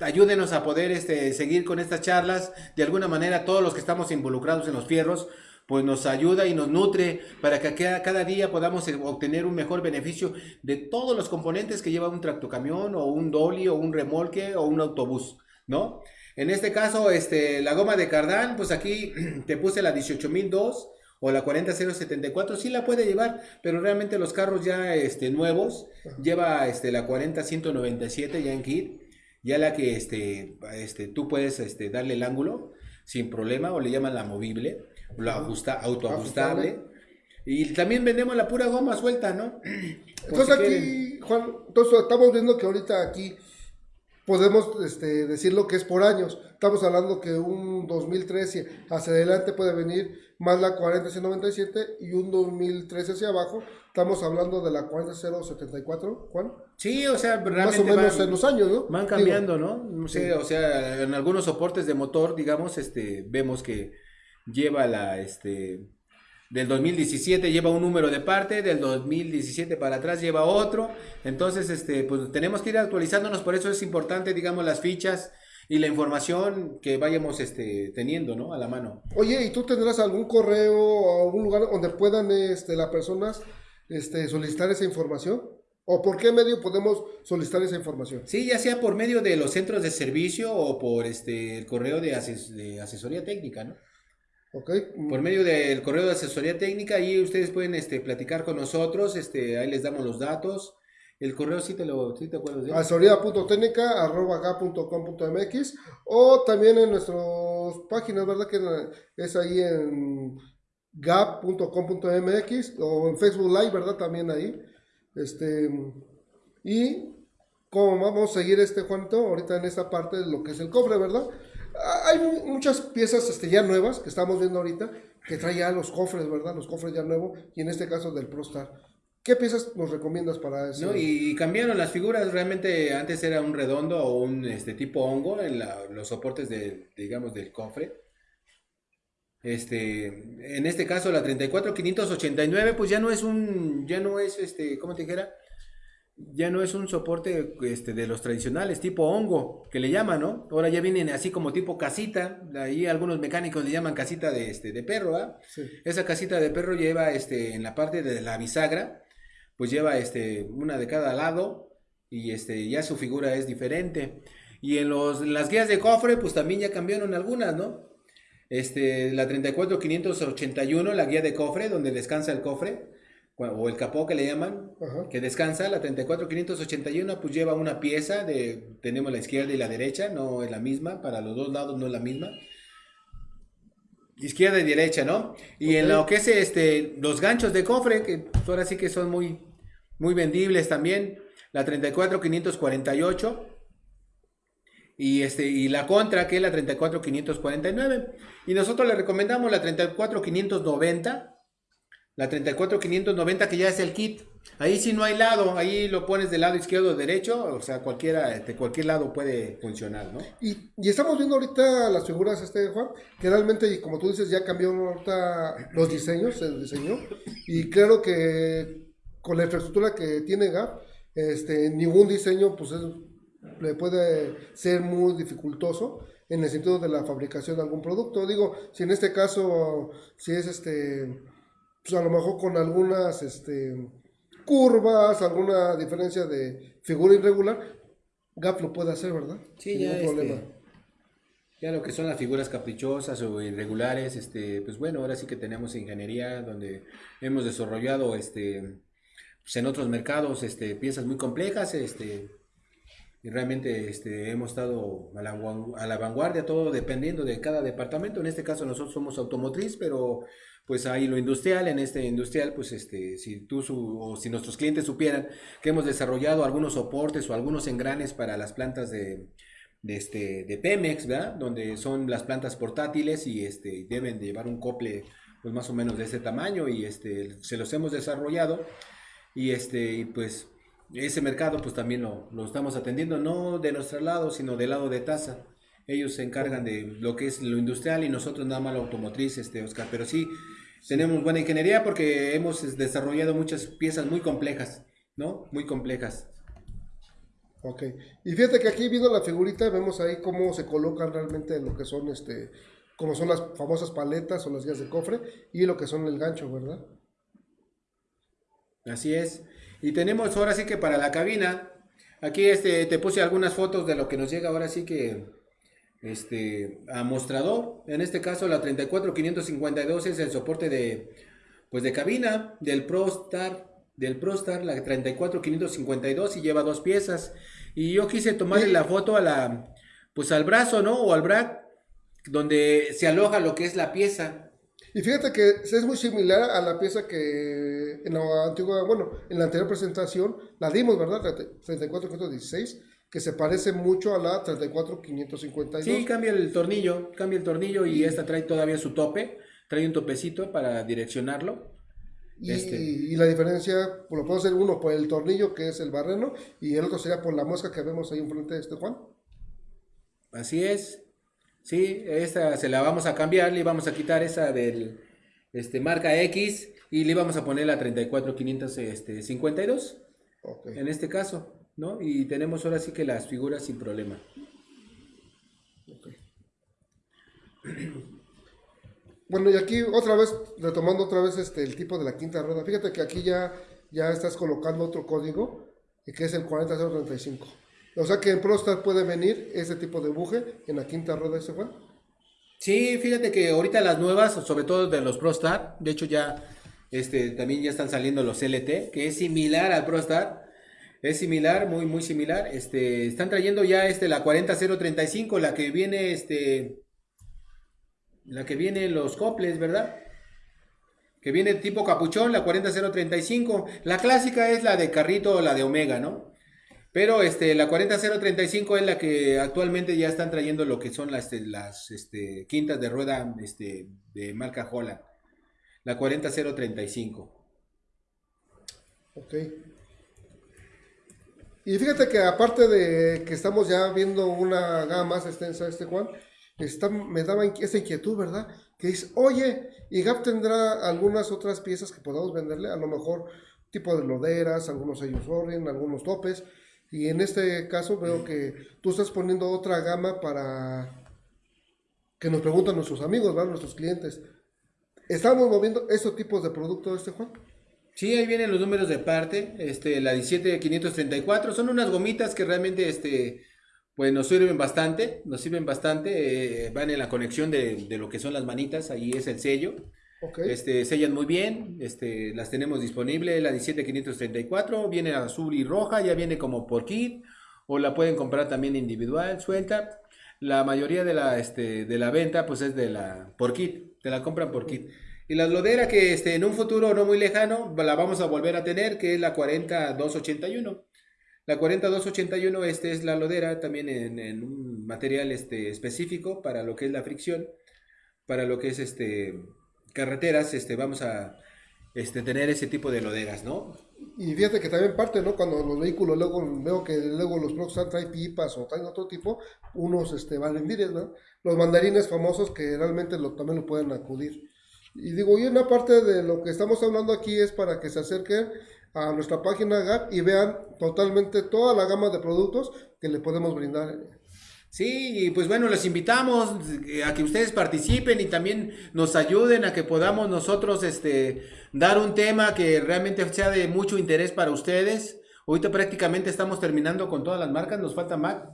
ayúdenos a poder este, seguir con estas charlas. De alguna manera, todos los que estamos involucrados en los fierros, pues nos ayuda y nos nutre para que cada, cada día podamos eh, obtener un mejor beneficio de todos los componentes que lleva un tractocamión o un dolly o un remolque o un autobús, ¿no? En este caso, este, la goma de cardán, pues aquí te puse la 18002 o la 40074, sí la puede llevar, pero realmente los carros ya este, nuevos, lleva este, la 40197 ya en kit, ya la que este, este, tú puedes este, darle el ángulo sin problema, o le llaman la movible, o la ajusta, autoajustable. Y también vendemos la pura goma suelta, ¿no? Por Entonces si quieren. aquí, Juan, entonces estamos viendo que ahorita aquí podemos este, decir lo que es por años. Estamos hablando que un 2013 hacia adelante puede venir más la 40197 y un 2013 hacia abajo. Estamos hablando de la 40074, Juan. Sí, o sea, realmente Más o menos van- en los años, ¿no? Van cambiando, ¿no? Sí. o sea, en algunos soportes de motor, digamos, este, vemos que lleva la, este, del 2017 lleva un número de parte, del 2017 para atrás lleva otro, entonces, este, pues tenemos que ir actualizándonos, por eso es importante, digamos, las fichas y la información que vayamos, este, teniendo, ¿no? A la mano. Oye, ¿y tú tendrás algún correo o algún lugar donde puedan este, las personas este, solicitar esa información? ¿O por qué medio podemos solicitar esa información? Sí, ya sea por medio de los centros de servicio o por, este, el correo de, ases- de asesoría técnica, ¿no? ¿Ok? Por medio del correo de asesoría técnica, ahí ustedes pueden este, platicar con nosotros, este, ahí les damos los datos. El correo sí te lo sí te acuerdas de asesoría.técnica.com.mx o también en nuestras páginas, ¿verdad? Que es ahí en gap.com.mx o en Facebook Live, ¿verdad? También ahí. Este, y como vamos a seguir este Juanito, ahorita en esta parte de lo que es el cofre, ¿verdad? Hay mu- muchas piezas este, ya nuevas que estamos viendo ahorita que trae ya los cofres, ¿verdad? Los cofres ya nuevos y en este caso del ProStar. ¿Qué piezas nos recomiendas para eso? ¿no? Y, y cambiaron las figuras, realmente antes era un redondo o un este, tipo hongo en la- los soportes de, digamos, del cofre. Este, en este caso la 34589 pues ya no es un, ya no es este, ¿cómo te dijera? Ya no es un soporte este, de los tradicionales, tipo hongo, que le llaman, ¿no? Ahora ya vienen así como tipo casita, ahí algunos mecánicos le llaman casita de, este, de perro, ¿ah? Sí. Esa casita de perro lleva este, en la parte de la bisagra, pues lleva este, una de cada lado y este, ya su figura es diferente. Y en, los, en las guías de cofre, pues también ya cambiaron algunas, ¿no? Este, la 34581, la guía de cofre, donde descansa el cofre, o el capó que le llaman, Ajá. que descansa, la 34581, pues lleva una pieza de, tenemos la izquierda y la derecha, no es la misma, para los dos lados no es la misma. Izquierda y derecha, ¿no? Y en lo que es este, los ganchos de cofre, que pues, ahora sí que son muy, muy vendibles también, la 34548 y este y la contra que es la 34549 y nosotros le recomendamos la 34590 La 34590 que ya es el kit. Ahí sí no hay lado, ahí lo pones del lado izquierdo o derecho, o sea, cualquiera, de cualquier lado puede funcionar, ¿no? Y, estamos viendo ahorita las figuras, este Juan, que realmente, como tú dices, ya cambió ahorita los diseños, el diseño, y claro que con la infraestructura que tiene GAP, este, ningún diseño, pues le puede ser muy dificultoso en el sentido de la fabricación de algún producto. Digo, si en este caso, si es este, pues a lo mejor con algunas, este, curvas, alguna diferencia de figura irregular, GAP lo puede hacer, ¿verdad? Sí, ya, este, ya lo que son las figuras caprichosas o irregulares, este, pues bueno, ahora sí que tenemos ingeniería donde hemos desarrollado este, pues en otros mercados este, piezas muy complejas, este, y realmente este, hemos estado a la, a la vanguardia, todo dependiendo de cada departamento. En este caso nosotros somos automotriz, pero pues ahí lo industrial, en este industrial, pues este, si tú o si nuestros clientes supieran que hemos desarrollado algunos soportes o algunos engranes para las plantas de, de, este, de Pemex, ¿verdad? Donde son las plantas portátiles y este, deben llevar un cople pues más o menos de ese tamaño y este, se los hemos desarrollado y este, pues ese mercado pues también lo, lo estamos atendiendo, no de nuestro lado, sino del lado de tasa ellos se encargan de lo que es lo industrial y nosotros nada más lo automotriz, este Oscar. Pero sí, tenemos buena ingeniería porque hemos desarrollado muchas piezas muy complejas, ¿no? Muy complejas. Ok. Y fíjate que aquí viendo la figurita vemos ahí cómo se colocan realmente lo que son este, como son las famosas paletas o las guías de cofre y lo que son el gancho, ¿verdad? Así es. Y tenemos ahora sí que para la cabina, aquí este, te puse algunas fotos de lo que nos llega ahora sí que este, a mostrador. En este caso la 34552 es el soporte de, pues de cabina del ProStar, del ProStar, la 34552 y lleva dos piezas. Y yo quise tomarle la foto a la, pues al brazo, ¿no? O al brac, donde se aloja lo que es la pieza. Y fíjate que es muy similar a la pieza que en la antigua, bueno, en la anterior presentación la dimos, ¿verdad? 34516 que se parece mucho a la 34552. Sí, cambia el tornillo, cambia el tornillo y, esta trae todavía su tope, trae un topecito para direccionarlo. Y, este. y la diferencia, pues, lo puedo hacer uno por el tornillo, que es el barreno, y el otro sería por la mosca que vemos ahí enfrente de este Juan. Así es. Sí, esta se la vamos a cambiar, le vamos a quitar esa del este, marca X y le vamos a poner la 34552. Okay. En este caso. ¿No? Y tenemos ahora sí que las figuras sin problema. Bueno, y aquí otra vez, retomando otra vez este, el tipo de la quinta rueda, fíjate que aquí ya, ya estás colocando otro código, que es el 40035. O sea que en ProStar puede venir ese tipo de buje en la quinta rueda, ¿ese Juan? Sí, fíjate que ahorita las nuevas, sobre todo de los ProStar, de hecho ya este, también ya están saliendo los LT, que es similar al ProStar, es similar, muy, muy similar. Este, están trayendo ya este, la 40035, la que viene, este, la que viene los coples, ¿verdad? Que viene tipo capuchón, la 40035. La clásica es la de carrito, la de Omega, ¿no? Pero este, la 40035 es la que actualmente ya están trayendo lo que son las, este, las este, quintas de rueda este, de marca Holland. La 40035. Ok. Y fíjate que aparte de que estamos ya viendo una gama más extensa, este Juan, me daba esa inquietud, ¿verdad? Que dice, oye, y Gap tendrá algunas otras piezas que podamos venderle, a lo mejor tipo de loderas, algunos sellos Orient, algunos topes. Y en este caso veo que tú estás poniendo otra gama para que nos preguntan nuestros amigos, ¿verdad? nuestros clientes. ¿Estamos moviendo esos tipos de productos, este Juan? Sí, ahí vienen los números de parte, este, la 17534, son unas gomitas que realmente, este, pues nos sirven bastante, nos sirven bastante, eh, van en la conexión de, lo que son las manitas, ahí es el sello, este, sellan muy bien, este, las tenemos disponibles, la 17534, viene azul y roja, ya viene como por kit, o la pueden comprar también individual, suelta, la mayoría de la, este, de la venta, pues es de la, por kit, te la compran por kit. Y la lodera que este, en un futuro no muy lejano la vamos a volver a tener, que es la 40281. La 40281 este es la lodera también en, un material este, específico para lo que es la fricción, para lo que es este, carreteras. Este, vamos a, este, tener ese tipo de loderas, ¿no? Y fíjate que también parte, ¿no? Cuando los vehículos luego veo que luego los blogs traen pipas o traen otro tipo, unos este, valen ¿no? Los mandarines famosos que realmente lo, también lo pueden acudir. Y digo, y una parte de lo que estamos hablando aquí es para que se acerquen a nuestra página GAP y vean totalmente toda la gama de productos que le podemos brindar Sí, y pues bueno, les invitamos eh, a que ustedes participen y también nos ayuden a que podamos nosotros este, dar un tema que realmente sea de mucho interés para ustedes. Ahorita prácticamente estamos terminando con todas las marcas, nos falta Mac.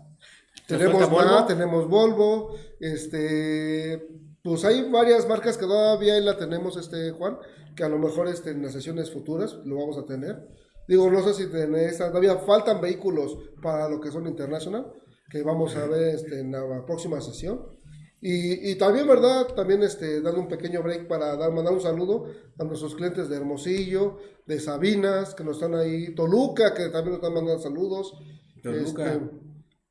tenemos Volvo. tenemos Volvo, este, pues hay varias marcas que todavía la tenemos, este Juan, que a lo mejor este, en las sesiones futuras lo vamos a tener. Digo, no sé si todavía faltan vehículos para lo que son internacional que vamos a ver este, en la próxima sesión. Y, y, también, ¿verdad? También este, dando un pequeño break para dar, mandar un saludo a nuestros clientes de Hermosillo, de Sabinas, que nos están ahí, Toluca, que también nos están mandando saludos. Toluca. Este,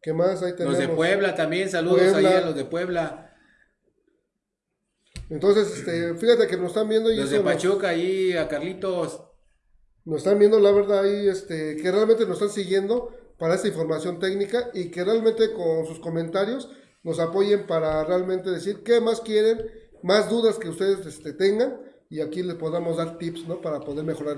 ¿Qué más ahí tenemos? Los de Puebla también, saludos ahí a los de Puebla. Entonces, este, fíjate que nos están viendo. Y los de Pachuca ahí, a Carlitos. Nos están viendo, la verdad, ahí, este, que realmente nos están siguiendo para esta información técnica y que realmente con sus comentarios nos apoyen para realmente decir qué más quieren, más dudas que ustedes este, tengan y aquí les podamos dar tips ¿no? para poder mejorar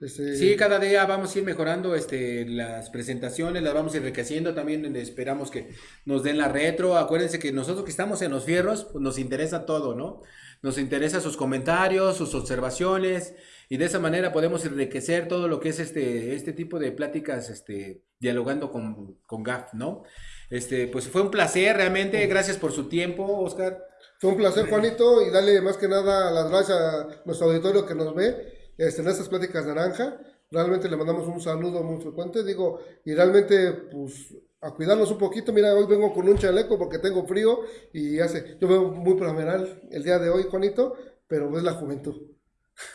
ese, Sí, cada día vamos a ir mejorando este, las presentaciones, las vamos enriqueciendo, también esperamos que nos den la retro, acuérdense que nosotros que estamos en los fierros, pues nos interesa todo, ¿no? Nos interesa sus comentarios, sus observaciones, y de esa manera podemos enriquecer todo lo que es este, este tipo de pláticas, este, dialogando con, con GAF, ¿no? Este, pues fue un placer realmente, gracias por su tiempo, Oscar. Fue un placer, Juanito, y dale más que nada las gracias a nuestro auditorio que nos ve este, en estas pláticas naranja. Realmente le mandamos un saludo muy frecuente, digo, y realmente, pues, a cuidarnos un poquito. Mira, hoy vengo con un chaleco porque tengo frío y hace, yo veo muy primeral el día de hoy, Juanito, pero es la juventud.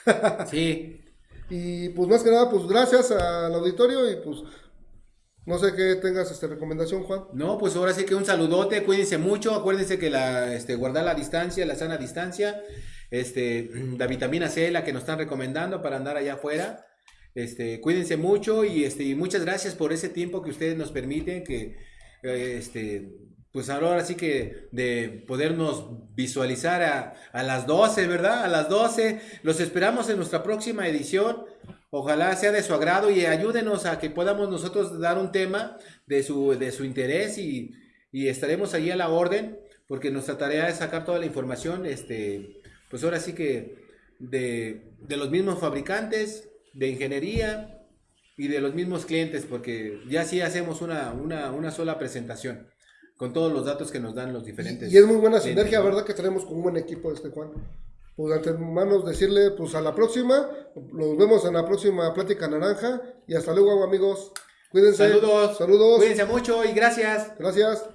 sí. Y pues más que nada, pues gracias al auditorio y pues no sé qué tengas esta recomendación, Juan. No, pues ahora sí que un saludote, cuídense mucho, acuérdense que la, este, guardar la distancia, la sana distancia, este, la vitamina C, la que nos están recomendando para andar allá afuera. Este, cuídense mucho y, este, muchas gracias por ese tiempo que ustedes nos permiten, que eh, este, pues ahora sí que de podernos visualizar a, a, las 12, ¿verdad? A las 12. Los esperamos en nuestra próxima edición. Ojalá sea de su agrado y ayúdenos a que podamos nosotros dar un tema de su, de su interés y, y estaremos allí a la orden porque nuestra tarea es sacar toda la información, este, pues ahora sí que de, de los mismos fabricantes, de ingeniería y de los mismos clientes, porque ya sí hacemos una, una, una sola presentación con todos los datos que nos dan los diferentes. Y, es muy buena sinergia, ¿verdad? Que tenemos con un buen equipo este Juan. Pues antemano decirle, pues a la próxima, nos vemos en la próxima Plática Naranja y hasta luego amigos. Cuídense. Saludos. Saludos. Cuídense mucho y gracias. Gracias.